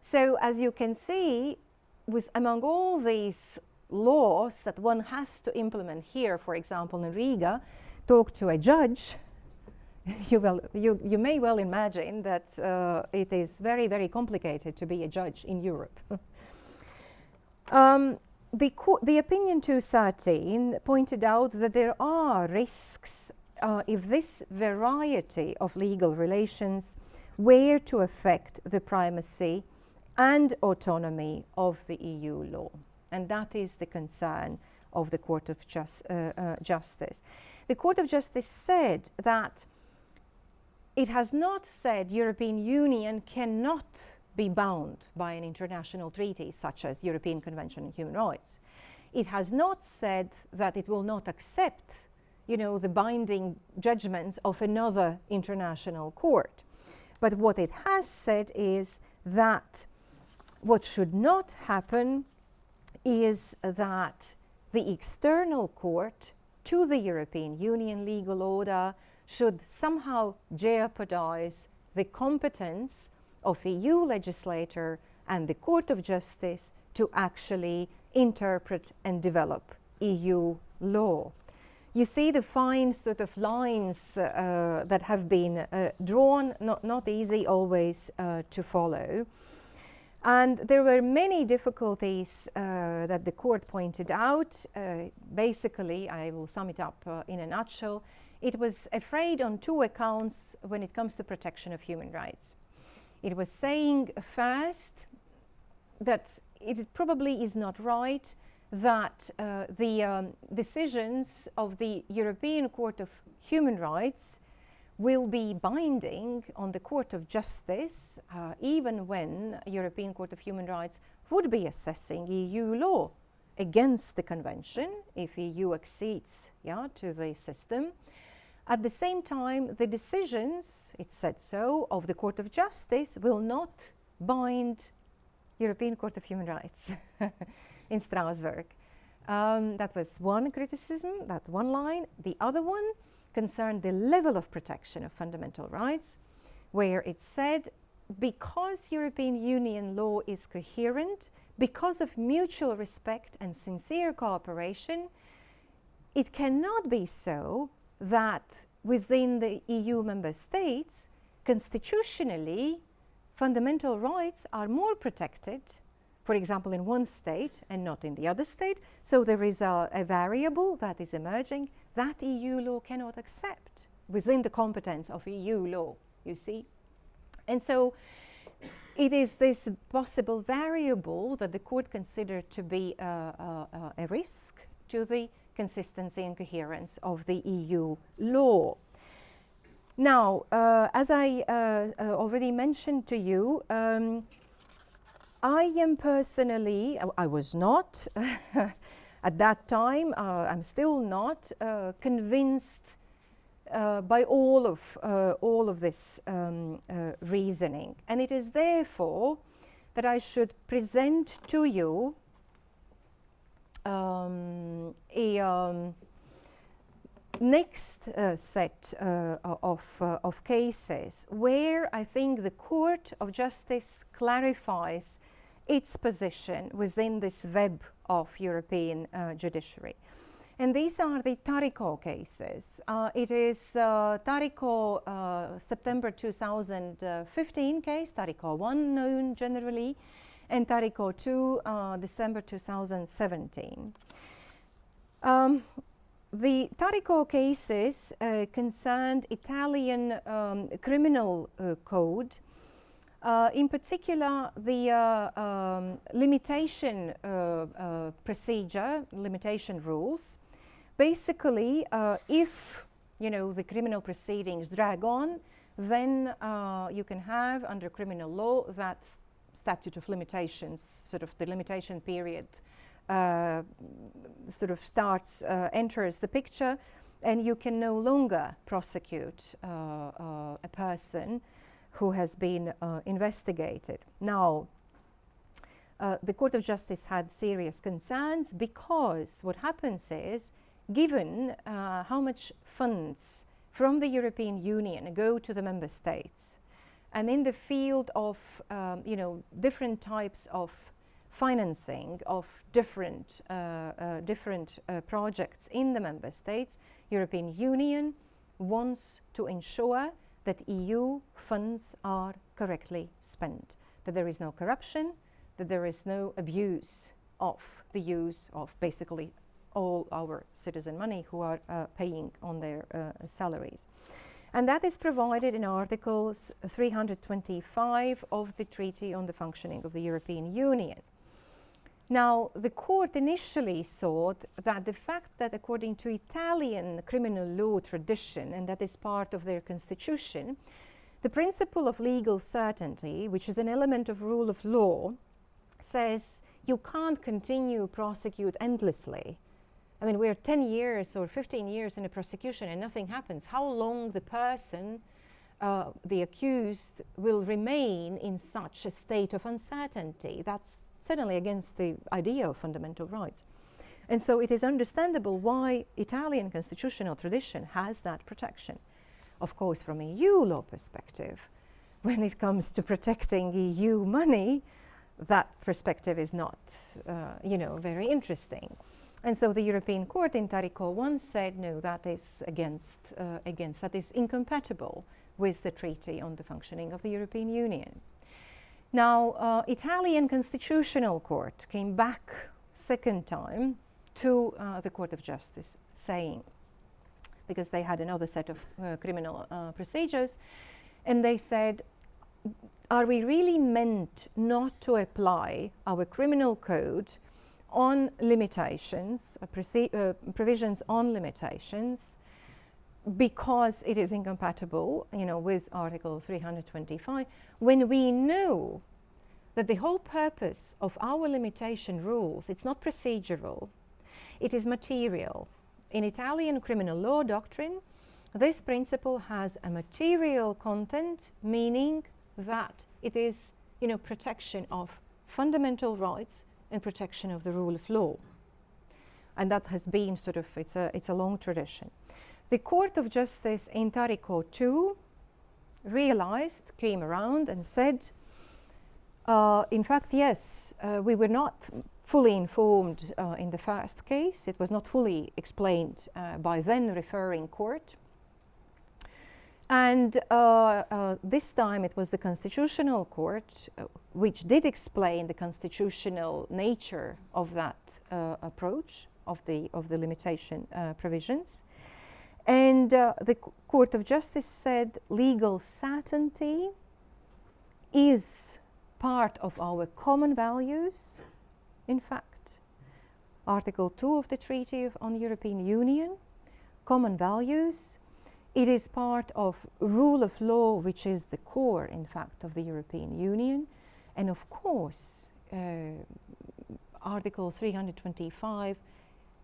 So as you can see, with among all these laws that one has to implement here, for example, in Riga, talk to a judge, *laughs* you, will, you, you may well imagine that uh, it is very, very complicated to be a judge in Europe. *laughs* um, the, the opinion 213 pointed out that there are risks uh, if this variety of legal relations were to affect the primacy and autonomy of the EU law. And that is the concern of the Court of Just, uh, uh, Justice. The Court of Justice said that it has not said European Union cannot be bound by an international treaty such as European Convention on Human Rights. It has not said that it will not accept you know, the binding judgments of another international court. But what it has said is that what should not happen is that the external court to the European Union legal order should somehow jeopardize the competence of EU legislator and the Court of Justice to actually interpret and develop EU law. You see the fine sort of lines uh, that have been uh, drawn, not, not easy always uh, to follow. And there were many difficulties uh, that the court pointed out. Uh, basically, I will sum it up uh, in a nutshell. It was afraid on two accounts when it comes to protection of human rights. It was saying first that it probably is not right that uh, the um, decisions of the European Court of Human Rights will be binding on the Court of Justice uh, even when European Court of Human Rights would be assessing EU law against the convention if EU accedes yeah, to the system. At the same time, the decisions, it said so, of the Court of Justice will not bind European Court of Human Rights *laughs* in Strasbourg. Um, that was one criticism, that one line. The other one concerned the level of protection of fundamental rights, where it said because European Union law is coherent, because of mutual respect and sincere cooperation, it cannot be so that within the EU member states, constitutionally, fundamental rights are more protected, for example, in one state and not in the other state. So there is a, a variable that is emerging that EU law cannot accept within the competence of EU law, you see. And so it is this possible variable that the court considered to be a risk to the consistency and coherence of the EU law. Now, uh, as I uh, uh, already mentioned to you, um, I am personally, I was not *laughs* at that time, uh, I'm still not uh, convinced uh, by all of, all of this um, reasoning. And it is therefore that I should present to you um, a um, next uh, set uh, of, uh, of cases where I think the Court of Justice clarifies its position within this web of European uh, judiciary. And these are the Taricco cases. Uh, it is uh, Taricco uh, September 2015 case, Taricco 1 known generally, and Taricco 2 uh, December 2017. Um, the Taricco cases uh, concerned Italian um, criminal code uh, in particular, the uh, um, limitation uh, uh procedure, limitation rules, basically, uh, if you know the criminal proceedings drag on, then uh, you can have under criminal law that statute of limitations, sort of the limitation period, sort of starts enters the picture, and you can no longer prosecute a person who has been uh, investigated. Now, uh, the Court of Justice had serious concerns because what happens is, given uh, how much funds from the European Union go to the member states, and in the field of um, you know different types of financing of different uh, uh, different uh, projects in the member states, European Union wants to ensure that EU funds are correctly spent, that there is no corruption, that there is no abuse of the use of basically all our citizen money who are uh, paying on their uh, salaries. And that is provided in Articles 325 of the Treaty on the Functioning of the European Union. Now, the court initially thought that the fact that according to Italian criminal law tradition, and that is part of their constitution, the principle of legal certainty, which is an element of rule of law, says you can't continue prosecute endlessly. I mean, we're 10 years or 15 years in a prosecution and nothing happens. How long the person, uh, the accused, will remain in such a state of uncertainty? That's certainly against the idea of fundamental rights. And so it is understandable why Italian constitutional tradition has that protection. Of course, from a EU law perspective, *laughs* when it comes to protecting EU money, that perspective is not, uh, you know, very interesting. And so the European Court in Taricco once said, no, that is against, uh, against, that is incompatible with the Treaty on the Functioning of the European Union. Now, uh, Italian Constitutional Court came back second time to uh, the Court of Justice saying, because they had another set of uh, criminal uh, procedures, and they said, are we really meant not to apply our criminal code on limitations, uh, uh, provisions on limitations, because it is incompatible, you know, with Article 325, when we know that the whole purpose of our limitation rules, it's not procedural, it is material. In Italian criminal law doctrine, this principle has a material content, meaning that it is, you know, protection of fundamental rights and protection of the rule of law. And that has been sort of, it's a, it's a long tradition. The Court of Justice in Taricco II realized, came around and said, uh, in fact, yes, uh, we were not fully informed uh, in the first case. It was not fully explained uh, by then referring court. And uh, uh, this time it was the Constitutional Court which did explain the constitutional nature of that approach of the, of the limitation provisions. And uh, the Court of Justice said legal certainty is part of our common values. In fact, Article 2 of the Treaty of, on European Union, common values, it is part of rule of law, which is the core, in fact, of the European Union. And of course, uh, Article 325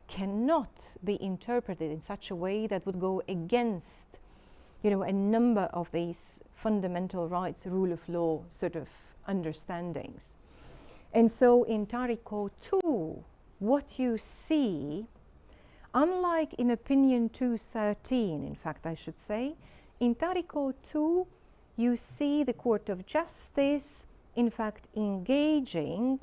cannot be interpreted in such a way that would go against you know, a number of these fundamental rights, rule of law sort of understandings. And so in Taricco 2, what you see, unlike in Opinion 213, in fact, I should say, in Taricco 2, you see the Court of Justice, in fact, engaging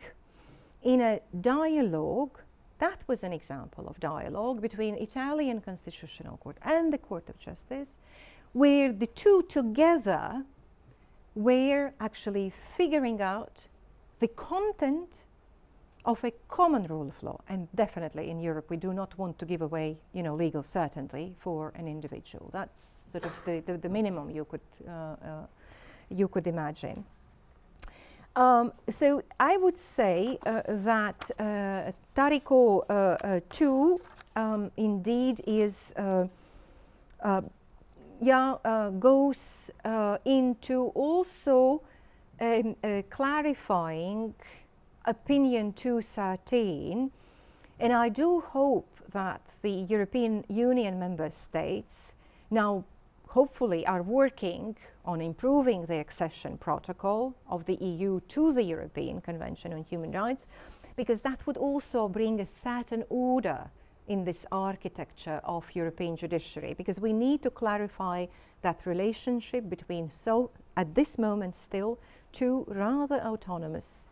in a dialogue that was an example of dialogue between Italian Constitutional Court and the Court of Justice, where the two together were actually figuring out the content of a common rule of law. And definitely in Europe, we do not want to give away, you know, legal certainty for an individual. That's sort of the, the, the minimum you could, uh, uh, you could imagine. Um, so I would say uh, that uh, Taricco uh, uh 2 um, indeed is, uh, uh, yeah, goes into also um, clarifying opinion 213 and I do hope that the European Union member states now hopefully are working on improving the accession protocol of the EU to the European Convention on Human Rights, because that would also bring a certain order in this architecture of European judiciary, because we need to clarify that relationship between so, at this moment still, two rather autonomous,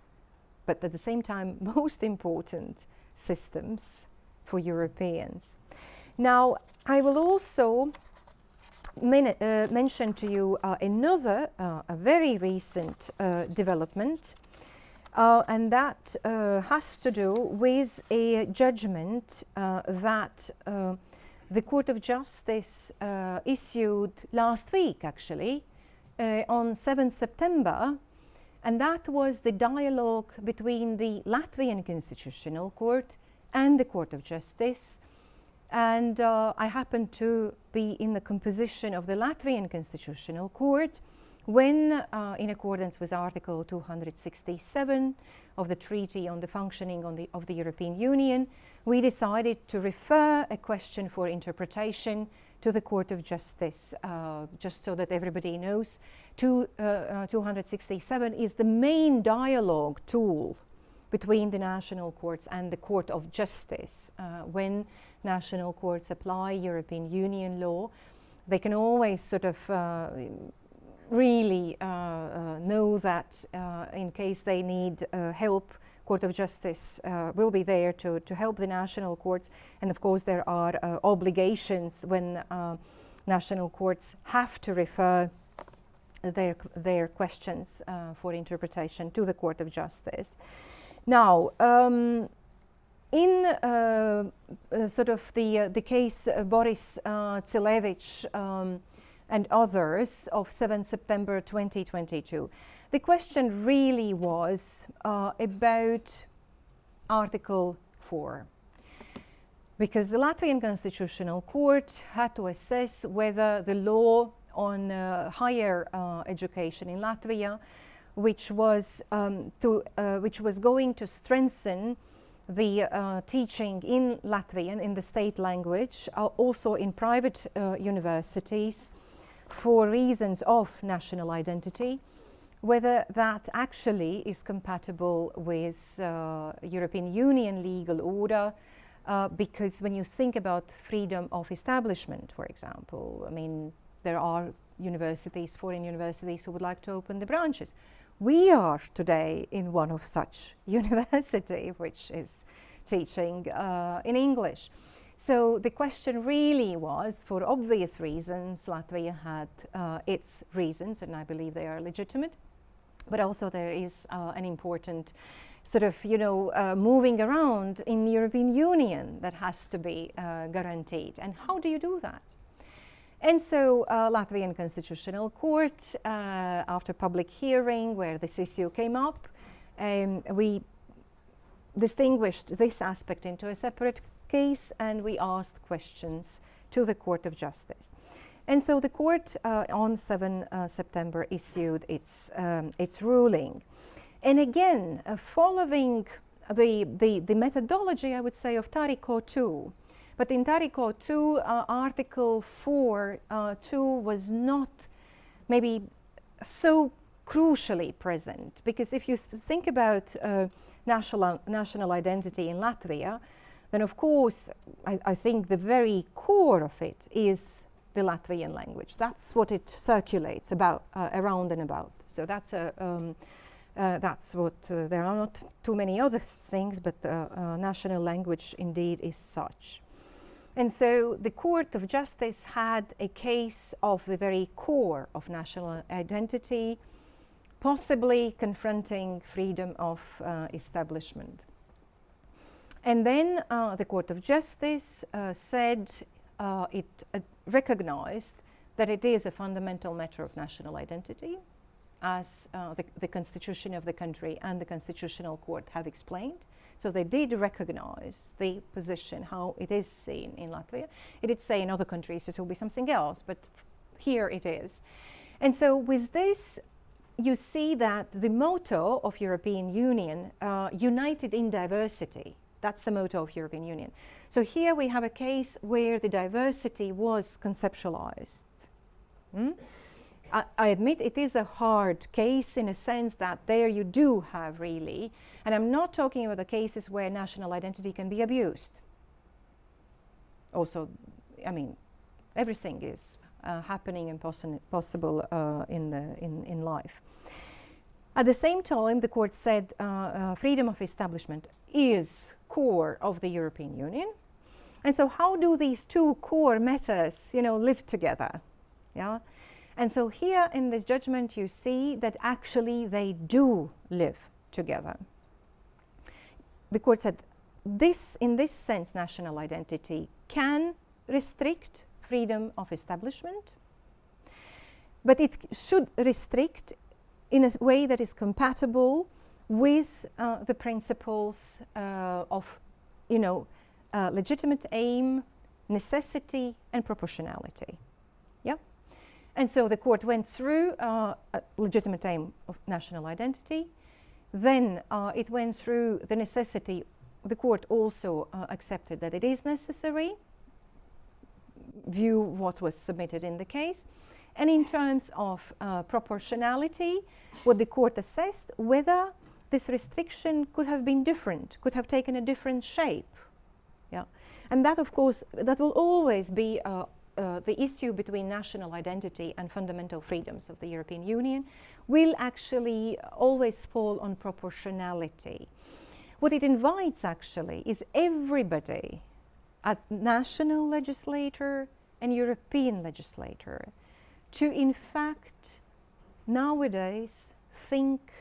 but at the same time *laughs* most important systems for Europeans. Now, I will also uh, mention to you uh, another, uh, a very recent uh, development, uh, and that uh, has to do with a judgment that the Court of Justice issued last week, actually, on 7 September, and that was the dialogue between the Latvian Constitutional Court and the Court of Justice and uh, I happened to be in the composition of the Latvian Constitutional Court when, uh, in accordance with Article 267 of the Treaty on the Functioning on the, of the European Union, we decided to refer a question for interpretation to the Court of Justice, uh, just so that everybody knows. To, uh, uh, 267 is the main dialogue tool between the national courts and the Court of Justice uh, when national courts apply European Union law, they can always sort of uh, really uh, uh, know that uh, in case they need uh, help, Court of Justice uh, will be there to, to help the national courts. And of course, there are obligations when national courts have to refer their, their questions for interpretation to the Court of Justice. Now, um, in uh, uh, sort of the, uh, the case of Boris uh, um, and others of 7 September 2022, the question really was uh, about Article 4. because the Latvian Constitutional Court had to assess whether the law on uh, higher uh, education in Latvia, which was, um, to, uh, which was going to strengthen the uh, teaching in Latvian, in the state language, uh, also in private uh, universities for reasons of national identity, whether that actually is compatible with uh, European Union legal order, uh, because when you think about freedom of establishment, for example, I mean, there are universities, foreign universities who would like to open the branches. We are today in one of such *laughs* university, which is teaching uh, in English. So the question really was, for obvious reasons, Latvia had uh, its reasons, and I believe they are legitimate, but also there is uh, an important sort of, you know, uh, moving around in the European Union that has to be uh, guaranteed. And how do you do that? And so uh, Latvian Constitutional Court, uh, after public hearing where this issue came up, um, we distinguished this aspect into a separate case and we asked questions to the Court of Justice. And so the court uh, on 7 uh, September issued its, um, its ruling. And again, uh, following the, the, the methodology, I would say, of Taricco 2, but in Taricco 2, uh, Article 4, uh, 2 was not maybe so crucially present because if you think about uh, national, national identity in Latvia, then of course I, I, think the very core of it is the Latvian language. That's what it circulates about uh, around and about. So that's a um, uh, that's what uh, there are not too many other things, but the uh, national language indeed is such. And so the Court of Justice had a case of the very core of national identity, possibly confronting freedom of uh, establishment. And then uh, the Court of Justice uh, said uh, it uh, recognized that it is a fundamental matter of national identity, as uh, the, the constitution of the country and the Constitutional Court have explained. So they did recognize the position, how it is seen in Latvia. It did say in other countries it will be something else, but here it is. And so with this, you see that the motto of European Union, uh, united in diversity, that's the motto of European Union. So here we have a case where the diversity was conceptualized. Hmm? I, admit it is a hard case in a sense that there you do have really, and I'm not talking about the cases where national identity can be abused. Also, I mean, everything is uh, happening and possi possible uh, in, the, in, in life. At the same time, the court said uh, uh freedom of establishment is core of the European Union. And so how do these two core matters, you know, live together? Yeah. And so here in this judgment, you see that actually they do live together. The court said this, in this sense, national identity can restrict freedom of establishment, but it should restrict in a way that is compatible with uh, the principles uh, of, you know, uh, legitimate aim, necessity, and proportionality. And so the court went through uh, a legitimate aim of national identity. Then uh, it went through the necessity. The court also uh, accepted that it is necessary, view what was submitted in the case. And in terms of uh, proportionality, what the court assessed, whether this restriction could have been different, could have taken a different shape. Yeah. And that, of course, that will always be uh, the issue between national identity and fundamental freedoms of the European Union will actually always fall on proportionality. What it invites actually is everybody a national legislator and European legislator to in fact nowadays think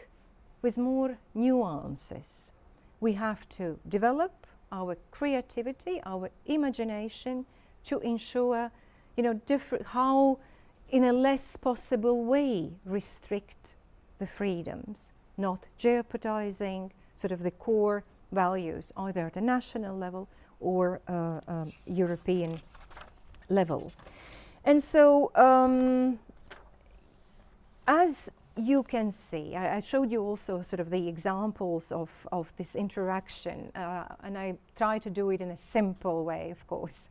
with more nuances. We have to develop our creativity, our imagination to ensure you know, different, how in a less possible way restrict the freedoms, not jeopardizing sort of the core values either at the national level or uh, um, European level. And so, um, as you can see, I, I, showed you also sort of the examples of, of this interaction, uh, and I try to do it in a simple way, of course,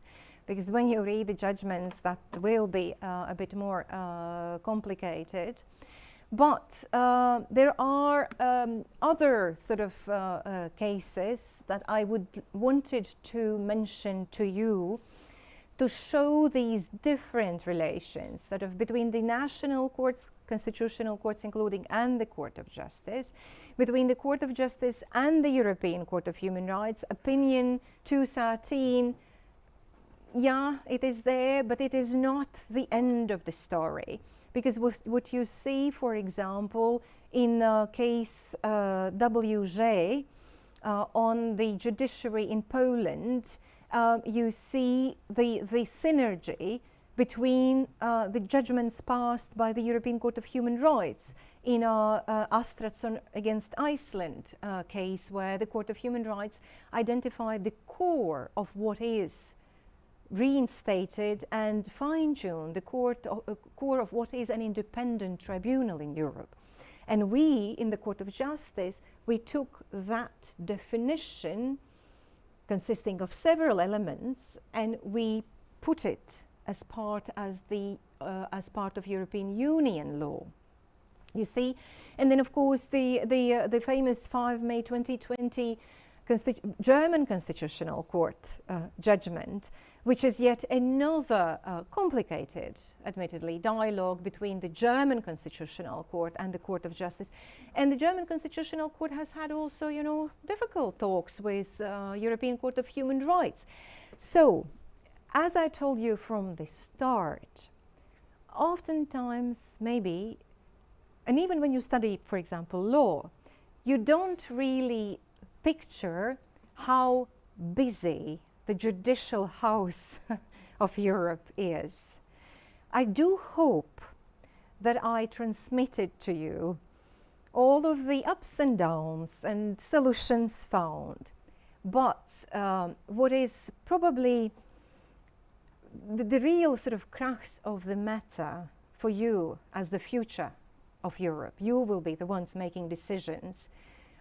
because when you read the judgments, that will be uh, a bit more uh, complicated. But uh, there are um, other sort of cases that I would wanted to mention to you to show these different relations sort of between the national courts, constitutional courts including and the Court of Justice, between the Court of Justice and the European Court of Human Rights, opinion 213, yeah, it is there, but it is not the end of the story. Because what you see, for example, in uh, case uh, WJ uh, on the judiciary in Poland, uh, you see the, the synergy between uh, the judgments passed by the European Court of Human Rights in our uh, against Iceland uh, case where the Court of Human Rights identified the core of what is reinstated and fine-tuned the court of, uh, core of what is an independent tribunal in Europe. And we, in the Court of Justice, we took that definition consisting of several elements and we put it as part as the uh, as part of European Union law. You see, and then of course the the uh, the famous 5 May 2020 Constitu German Constitutional Court uh, judgment which is yet another uh, complicated, admittedly, dialogue between the German Constitutional Court and the Court of Justice. And the German Constitutional Court has had also, you know, difficult talks with uh, European Court of Human Rights. So, as I told you from the start, oftentimes, maybe, and even when you study, for example, law, you don't really picture how busy the judicial house *laughs* of Europe is. I do hope that I transmitted to you all of the ups and downs and solutions found. But um, what is probably the, the, real sort of crux of the matter for you as the future of Europe, you will be the ones making decisions,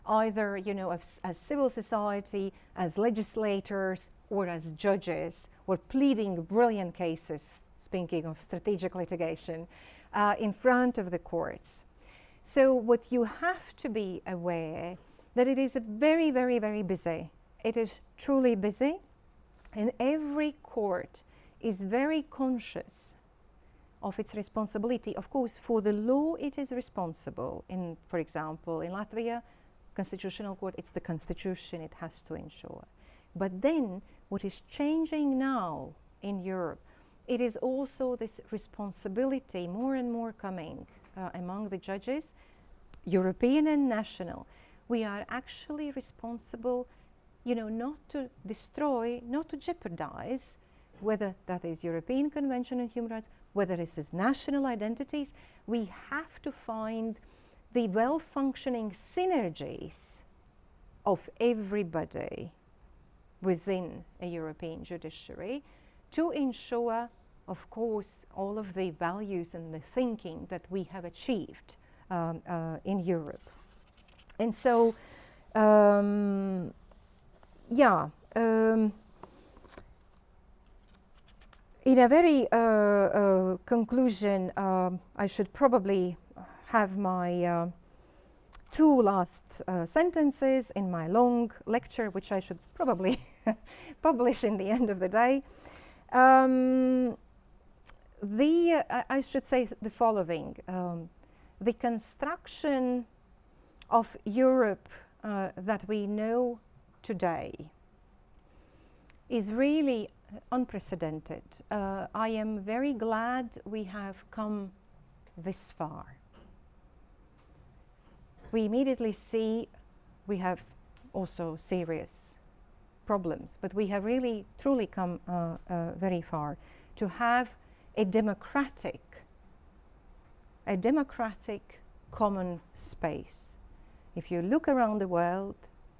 either you know as, as civil society, as legislators, or as judges or pleading brilliant cases, speaking of strategic litigation, uh, in front of the courts. So what you have to be aware that it is very, very, very busy. It is truly busy and every court is very conscious of its responsibility. Of course, for the law it is responsible. In, for example, in Latvia, Constitutional Court, it's the Constitution it has to ensure. But then what is changing now in Europe, it is also this responsibility more and more coming uh, among the judges, European and national. We are actually responsible, you know, not to destroy, not to jeopardize, whether that is European Convention on Human Rights, whether this is national identities, we have to find the well-functioning synergies of everybody within a European judiciary to ensure, of course, all of the values and the thinking that we have achieved um, uh, in Europe. And so, um, yeah, um, in a very uh, uh, conclusion, um, I should probably have my uh, two last uh, sentences in my long lecture, which I should probably *laughs* publish in the end of the day. Um, the, uh, I should say the following. Um, the construction of Europe uh, that we know today is really unprecedented. Uh, I am very glad we have come this far we immediately see we have also serious problems, but we have really truly come uh, uh, very far to have a democratic, a democratic common space. If you look around the world,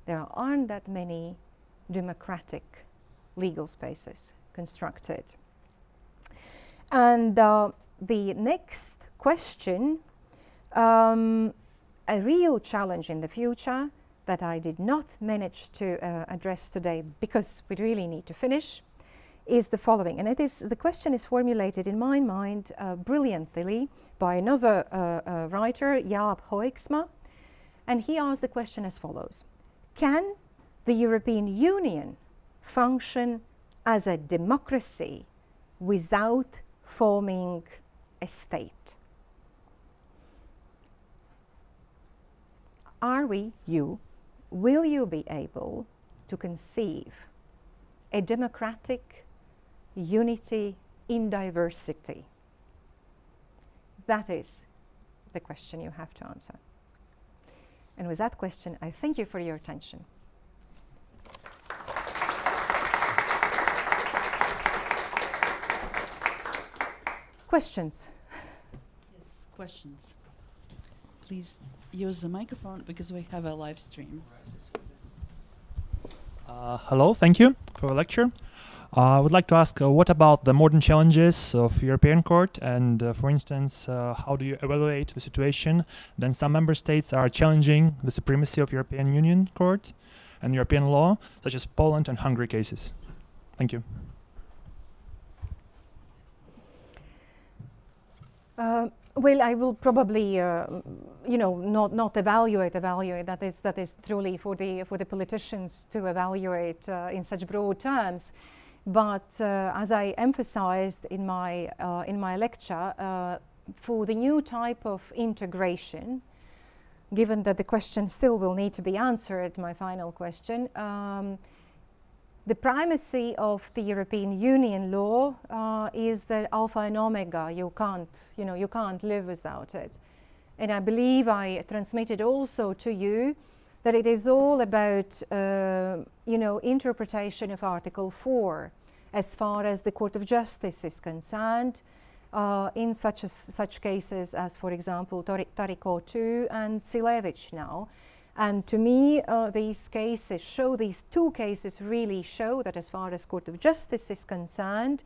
there aren't that many democratic legal spaces constructed. And uh, the next question, um, a real challenge in the future that I did not manage to uh, address today because we really need to finish, is the following. And it is, the question is formulated in my mind uh, brilliantly by another uh, uh, writer, Jaap Hoeksma. And he asked the question as follows. Can the European Union function as a democracy without forming a state? Are we, you, will you be able to conceive a democratic unity in diversity? That is the question you have to answer. And with that question, I thank you for your attention. Questions? Yes, questions. Please use the microphone because we have a live stream. Uh, hello, thank you for the lecture. Uh, I would like to ask, uh, what about the modern challenges of European Court? And uh, for instance, uh, how do you evaluate the situation? Then some member states are challenging the supremacy of European Union Court and European law, such as Poland and Hungary cases. Thank you. Well, I will probably, uh, you know, not not evaluate. Evaluate that is that is truly for the for the politicians to evaluate uh, in such broad terms. But uh, as I emphasized in my uh, in my lecture, uh, for the new type of integration, given that the question still will need to be answered, my final question. Um, the primacy of the European Union law uh, is the alpha and omega. You can't, you know, you can't live without it. And I believe I transmitted also to you that it is all about, uh, you know, interpretation of Article 4 as far as the Court of Justice is concerned uh, in such, as, such cases as, for example, Taricco 2 and Cilevich now. And to me, uh, these cases show, these two cases really show that as far as Court of Justice is concerned,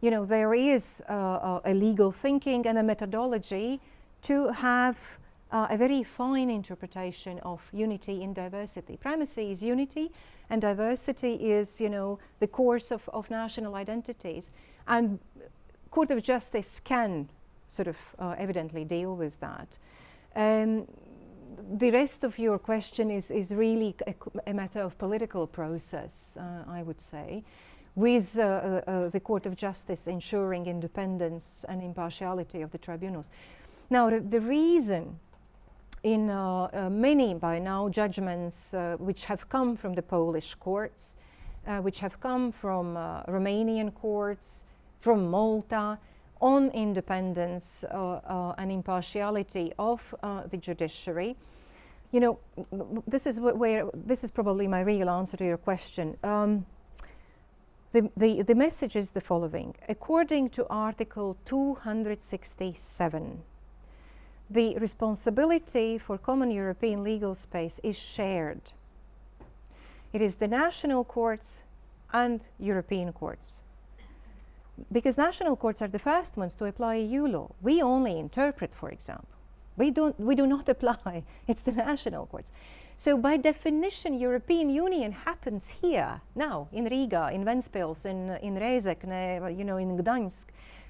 you know, there is uh, a legal thinking and a methodology to have uh, a very fine interpretation of unity in diversity. Primacy is unity and diversity is, you know, the course of, of national identities. And Court of Justice can sort of uh, evidently deal with that. Um, the rest of your question is, is really a, a matter of political process, uh, I would say, with uh, uh, uh, the Court of Justice ensuring independence and impartiality of the tribunals. Now, the, the reason in uh, many by now judgments which have come from the Polish courts, which have come from Romanian courts, from Malta, on independence uh, uh, and impartiality of uh, the judiciary. You know, this is where this is probably my real answer to your question. Um, the, the, the message is the following. According to Article 267, the responsibility for common European legal space is shared. It is the national courts and European courts because national courts are the first ones to apply EU law. We only interpret, for example. We, don't, we do not *laughs* apply. It's the national courts. So by definition, European Union happens here, now, in Riga, in Ventspils, in, in Rezekne, you know, in Gdansk.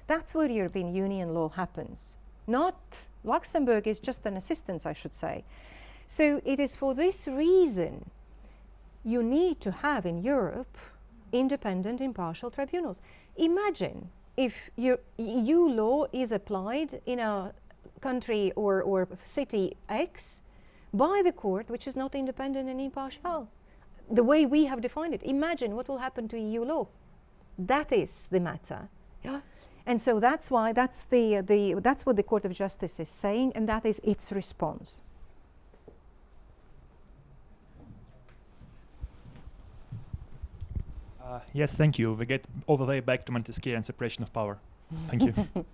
That's where European Union law happens. Not Luxembourg is just an assistance, I should say. So it is for this reason you need to have in Europe independent, impartial tribunals. Imagine if your EU law is applied in a country or, or city X by the court which is not independent and impartial. The way we have defined it. Imagine what will happen to EU law. That is the matter. Yeah? And so that's why that's the, the that's what the Court of Justice is saying and that is its response. Uh, yes, thank you. We get all the way back to Montesquieu and separation of power. Thank you. *laughs*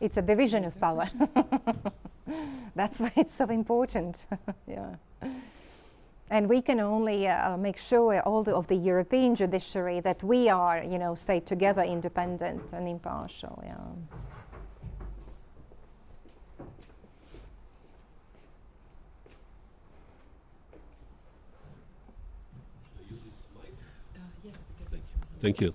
it's a division of power. *laughs* That's why it's so important. *laughs* yeah. and we can only uh, make sure all the, of the European judiciary that we are, you know, stay together, independent and impartial. Yeah. Uh, yes, because it's Thank you.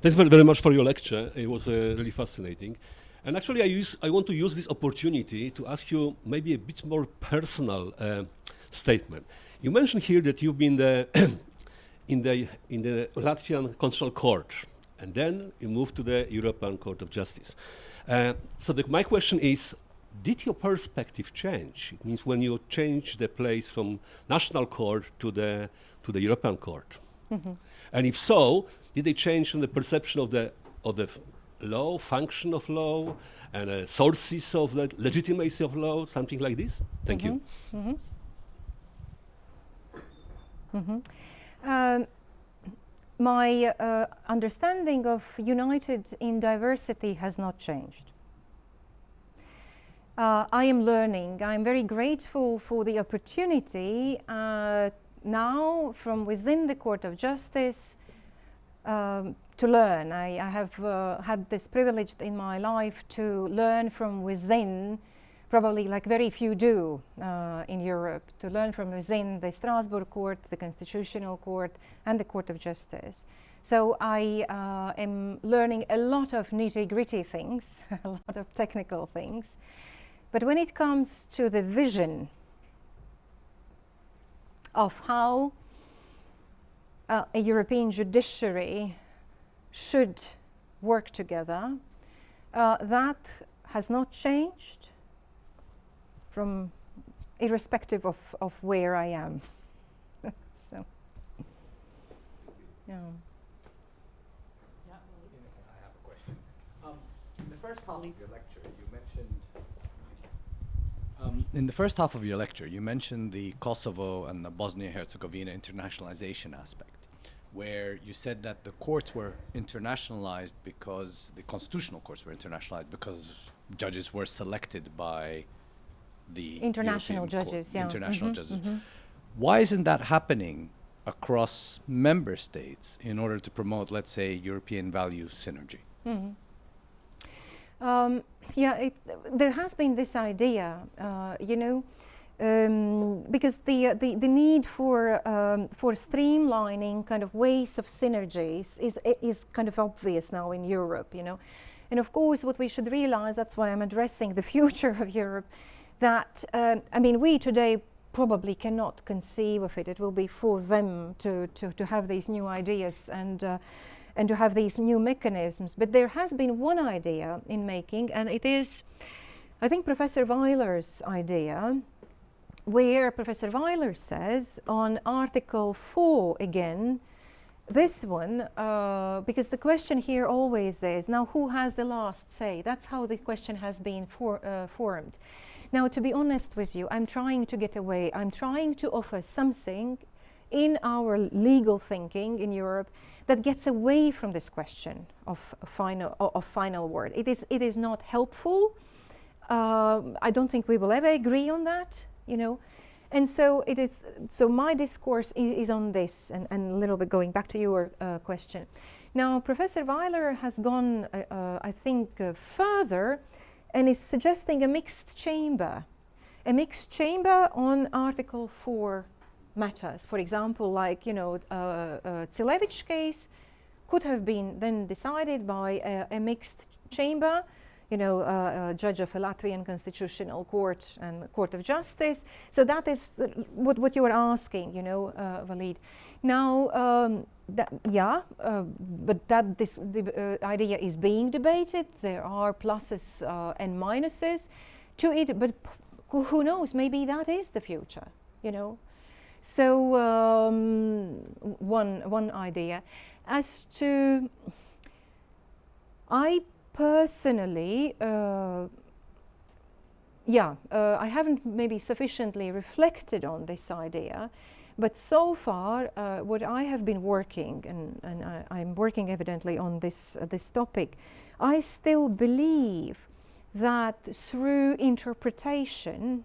Thanks very, very much for your lecture. It was uh, really fascinating. And actually, I, use, I want to use this opportunity to ask you maybe a bit more personal uh, statement. You mentioned here that you've been the *clears throat* in, the, in the Latvian Constitutional Court, and then you moved to the European Court of Justice. Uh, so the, my question is, did your perspective change? It means when you change the place from national court to the, to the European Court. And if so, did they change from the perception of the of the law, function of law, and uh, sources of the legitimacy of law, something like this? Thank you. Um, my uh, understanding of united in diversity has not changed. Uh, I am learning. I'm very grateful for the opportunity uh, now from within the Court of Justice um, to learn. I, I have uh, had this privilege in my life to learn from within, probably like very few do uh, in Europe, to learn from within the Strasbourg Court, the Constitutional Court, and the Court of Justice. So I uh, am learning a lot of nitty gritty things, *laughs* a lot of technical things. But when it comes to the vision of how uh, a European judiciary should work together, uh, that has not changed from irrespective of, of where I am. *laughs* so, yeah. I have a question. Um, the first half of your lecture. Um, in the first half of your lecture, you mentioned the Kosovo and the Bosnia-Herzegovina internationalization aspect, where you said that the courts were internationalized because the constitutional courts were internationalized because judges were selected by the International European judges, yeah. international Mhm, judges. mhm. Why isn't that happening across member states in order to promote, let's say, European value synergy? Um, yeah, there has been this idea, uh, you know, um, because the, uh, the the need for um, for streamlining kind of ways of synergies is is kind of obvious now in Europe, you know, and of course what we should realize that's why I'm addressing the *laughs* future of Europe, that um, I mean we today probably cannot conceive of it. It will be for them to to, to have these new ideas and. Uh, and to have these new mechanisms. But there has been one idea in making, and it is, I think, Professor Weiler's idea, where Professor Weiler says on Article 4 again, this one, uh, because the question here always is now who has the last say? That's how the question has been for, uh, formed. Now, to be honest with you, I'm trying to get away. I'm trying to offer something in our legal thinking in Europe that gets away from this question of final of final word. It is it is not helpful. Um, I don't think we will ever agree on that. You know. And so it is. So my discourse is on this, and, and a little bit going back to your uh, question. Now, Professor Weiler has gone, uh, uh, I think, uh, further, and is suggesting a mixed chamber, a mixed chamber on Article Four matters. For example, like you know, uh, uh, Tsilevich case could have been then decided by a, a mixed chamber, you know, uh, a judge of a Latvian constitutional court and court of justice. So that is uh, what, what you are asking, you know, uh, Walid. Now, um, yeah, uh, but that this the, uh, idea is being debated. There are pluses uh, and minuses to it, but who knows? Maybe that is the future, you know. So um, one one idea. As to, I personally, uh, yeah, uh, I haven't maybe sufficiently reflected on this idea, but so far, uh, what I have been working, and, and I, I'm working evidently on this uh, this topic, I still believe that through interpretation,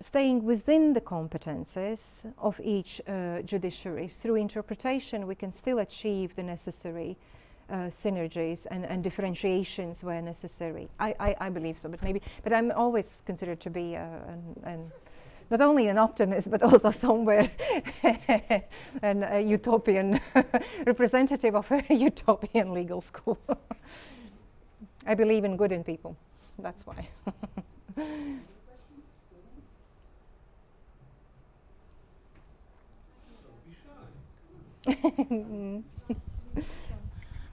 staying within the competences of each uh, judiciary. Through interpretation, we can still achieve the necessary uh, synergies and, and differentiations where necessary. I, I, I believe so, but maybe, but I'm always considered to be uh, an, an not only an optimist but also *laughs* somewhere *laughs* an utopian *laughs* representative of a utopian legal school. I believe in good in people. That's why. *laughs*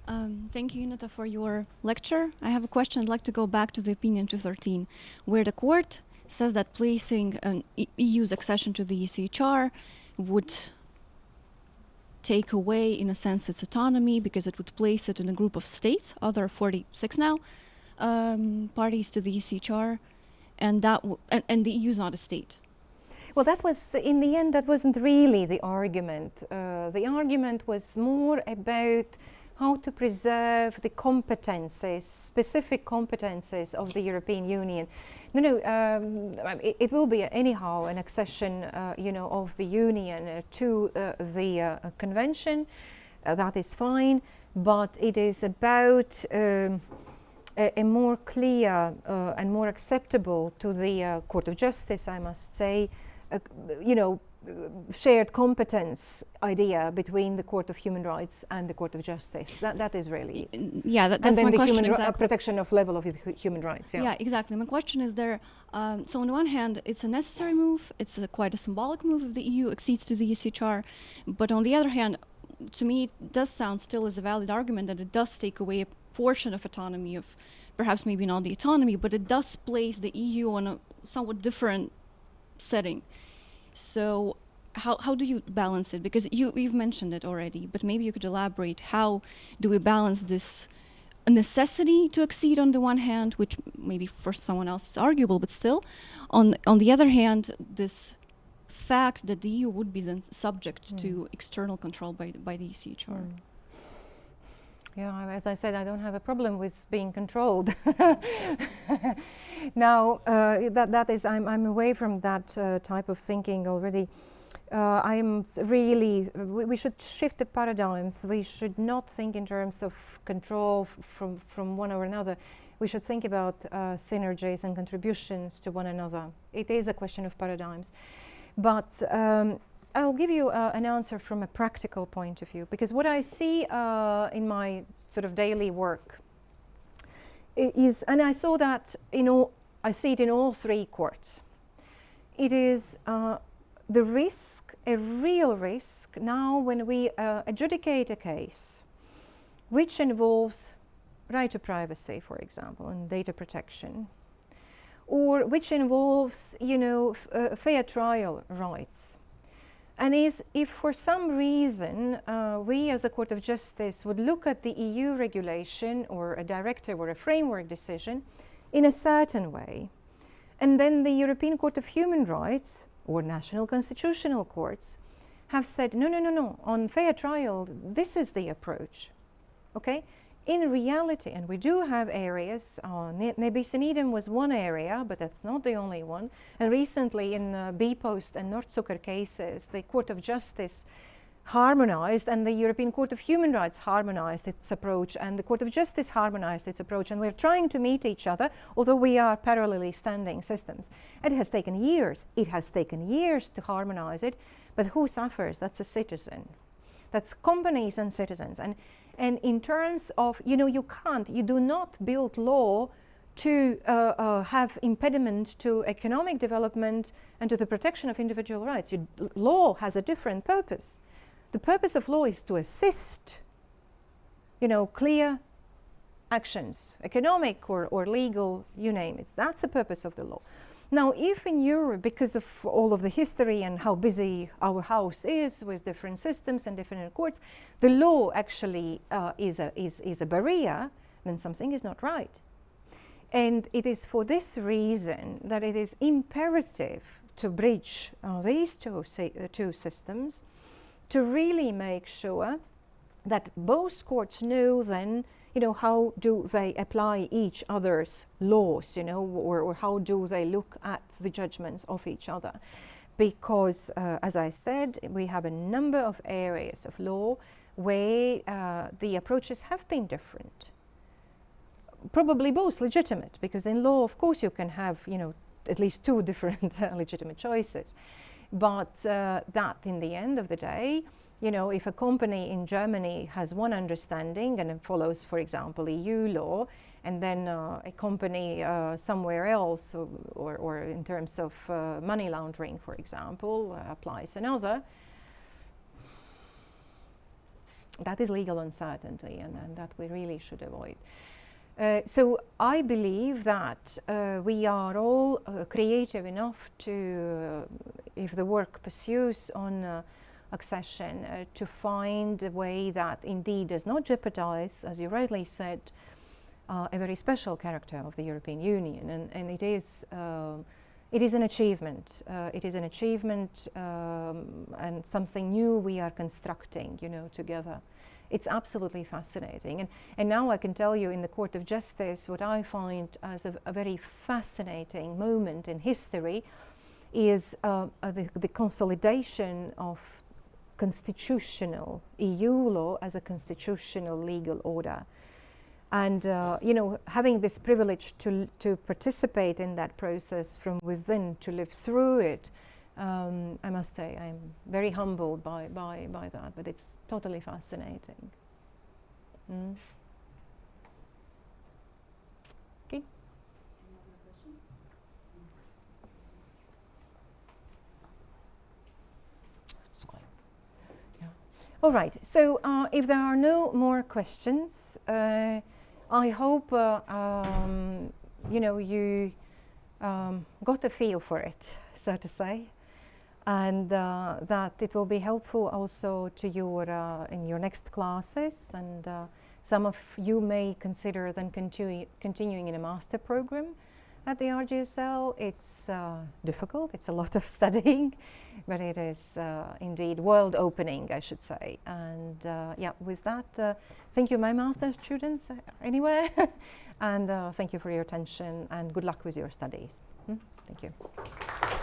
Um, thank you, Ineta, for your lecture. I have a question. I'd like to go back to the opinion 213, where the court says that placing an e- EU's accession to the ECHR would take away, in a sense, its autonomy because it would place it in a group of states, other 46 now, um, parties to the ECHR, and that and, and the EU is not a state. Well, that was, in the end, that wasn't really the argument. Uh, the argument was more about how to preserve the competences, specific competences of the European Union. No, no, um, it, it will be anyhow an accession, uh, you know, of the Union uh, to uh, the uh, convention. Uh, that is fine, but it is about um, a, a more clear uh, and more acceptable to the uh, Court of Justice, I must say, you know, shared competence idea between the Court of Human Rights and the Court of Justice. That, that is really. Yeah, that, and that's then my the question human exactly. protection of level of human rights. Yeah. Yeah, exactly. My question is there. Um, so on the one hand, it's a necessary move. It's a, quite a symbolic move if the EU accedes to the ECHR. But on the other hand, to me, it does sound still as a valid argument that it does take away a portion of autonomy of, perhaps maybe not the autonomy, but it does place the EU on a somewhat different setting. So. How, how do you balance it? Because you, you've mentioned it already, but maybe you could elaborate. How do we balance this necessity to exceed on the one hand, which maybe for someone else is arguable, but still, on on the other hand, this fact that the EU would be then subject to external control by by the ECHR. Mm. Yeah, as I said, I don't have a problem with being controlled. *laughs* now, uh, that, that is, I'm, I'm away from that uh, type of thinking already. Uh, I'm really, we, we should shift the paradigms. We should not think in terms of control from, from one or another. We should think about uh, synergies and contributions to one another. It is a question of paradigms. But um, I'll give you uh, an answer from a practical point of view because what I see uh, in my sort of daily work is, and I saw that in all, I see it in all three courts. It is uh, the risk, a real risk, now when we uh, adjudicate a case which involves right to privacy, for example, and data protection, or which involves, you know, uh, fair trial rights. And is if for some reason uh, we as a Court of Justice would look at the EU regulation or a directive or a framework decision in a certain way, and then the European Court of Human Rights or national constitutional courts have said, no, no, no, no, on fair trial, this is the approach. Okay? In reality, and we do have areas, uh, Ne- Nebis in Eden was one area, but that's not the only one. And recently, in uh, bpost and Nordzucker cases, the Court of Justice harmonized and the European Court of Human Rights harmonized its approach and the Court of Justice harmonized its approach and we're trying to meet each other although we are parallelly standing systems. It has taken years. It has taken years to harmonize it, but who suffers? That's a citizen. That's companies and citizens. And and in terms of, you know, you can't, you do not build law to uh, uh, have impediment to economic development and to the protection of individual rights. You, law has a different purpose. The purpose of law is to assist, you know, clear actions, economic or, or legal, you name it. That's the purpose of the law. Now, if in Europe, because of all of the history and how busy our house is with different systems and different courts, the law actually uh, is, a, is, is a barrier, then something is not right. And it is for this reason that it is imperative to bridge uh, these two, uh, two systems to really make sure that both courts know then you know, how do they apply each other's laws, you know, or, or how do they look at the judgments of each other? Because, uh, as I said, we have a number of areas of law where uh, the approaches have been different. Probably both legitimate, because in law, of course, you can have, you know, at least two different *laughs* legitimate choices. But uh, that, in the end of the day, you know, if a company in Germany has one understanding and follows, for example, EU law, and then uh, a company uh, somewhere else, or, or, or, in terms of uh, money laundering, for example, uh, applies another, that is legal uncertainty, and, and that we really should avoid. Uh, so I believe that uh, we are all creative enough to, if the work pursues on accession, uh, to find a way that indeed does not jeopardize, as you rightly said, a very special character of the European Union, and, and it is. it is an achievement. it is an achievement um, and something new we are constructing, you know, together. It's absolutely fascinating. And, and now I can tell you in the Court of Justice what I find as a, a very fascinating moment in history is uh, uh, the, the consolidation of constitutional EU law as a constitutional legal order. And, uh, you know, having this privilege to, to participate in that process from within, to live through it, um, I must say I'm very humbled by, by, by that, but it's totally fascinating. Mm. All right, so uh, if there are no more questions, uh, I hope uh, um, you know you um, got a feel for it, so to say and uh, that it will be helpful also to you uh, in your next classes and uh, some of you may consider then continu continuing in a master program at the RGSL. It's uh, difficult, it's a lot of *laughs* studying, but it is uh, indeed world opening, I should say. And uh, yeah, with that, thank you, my master students, anyway, *laughs* and thank you for your attention and good luck with your studies. Hmm? Thank you.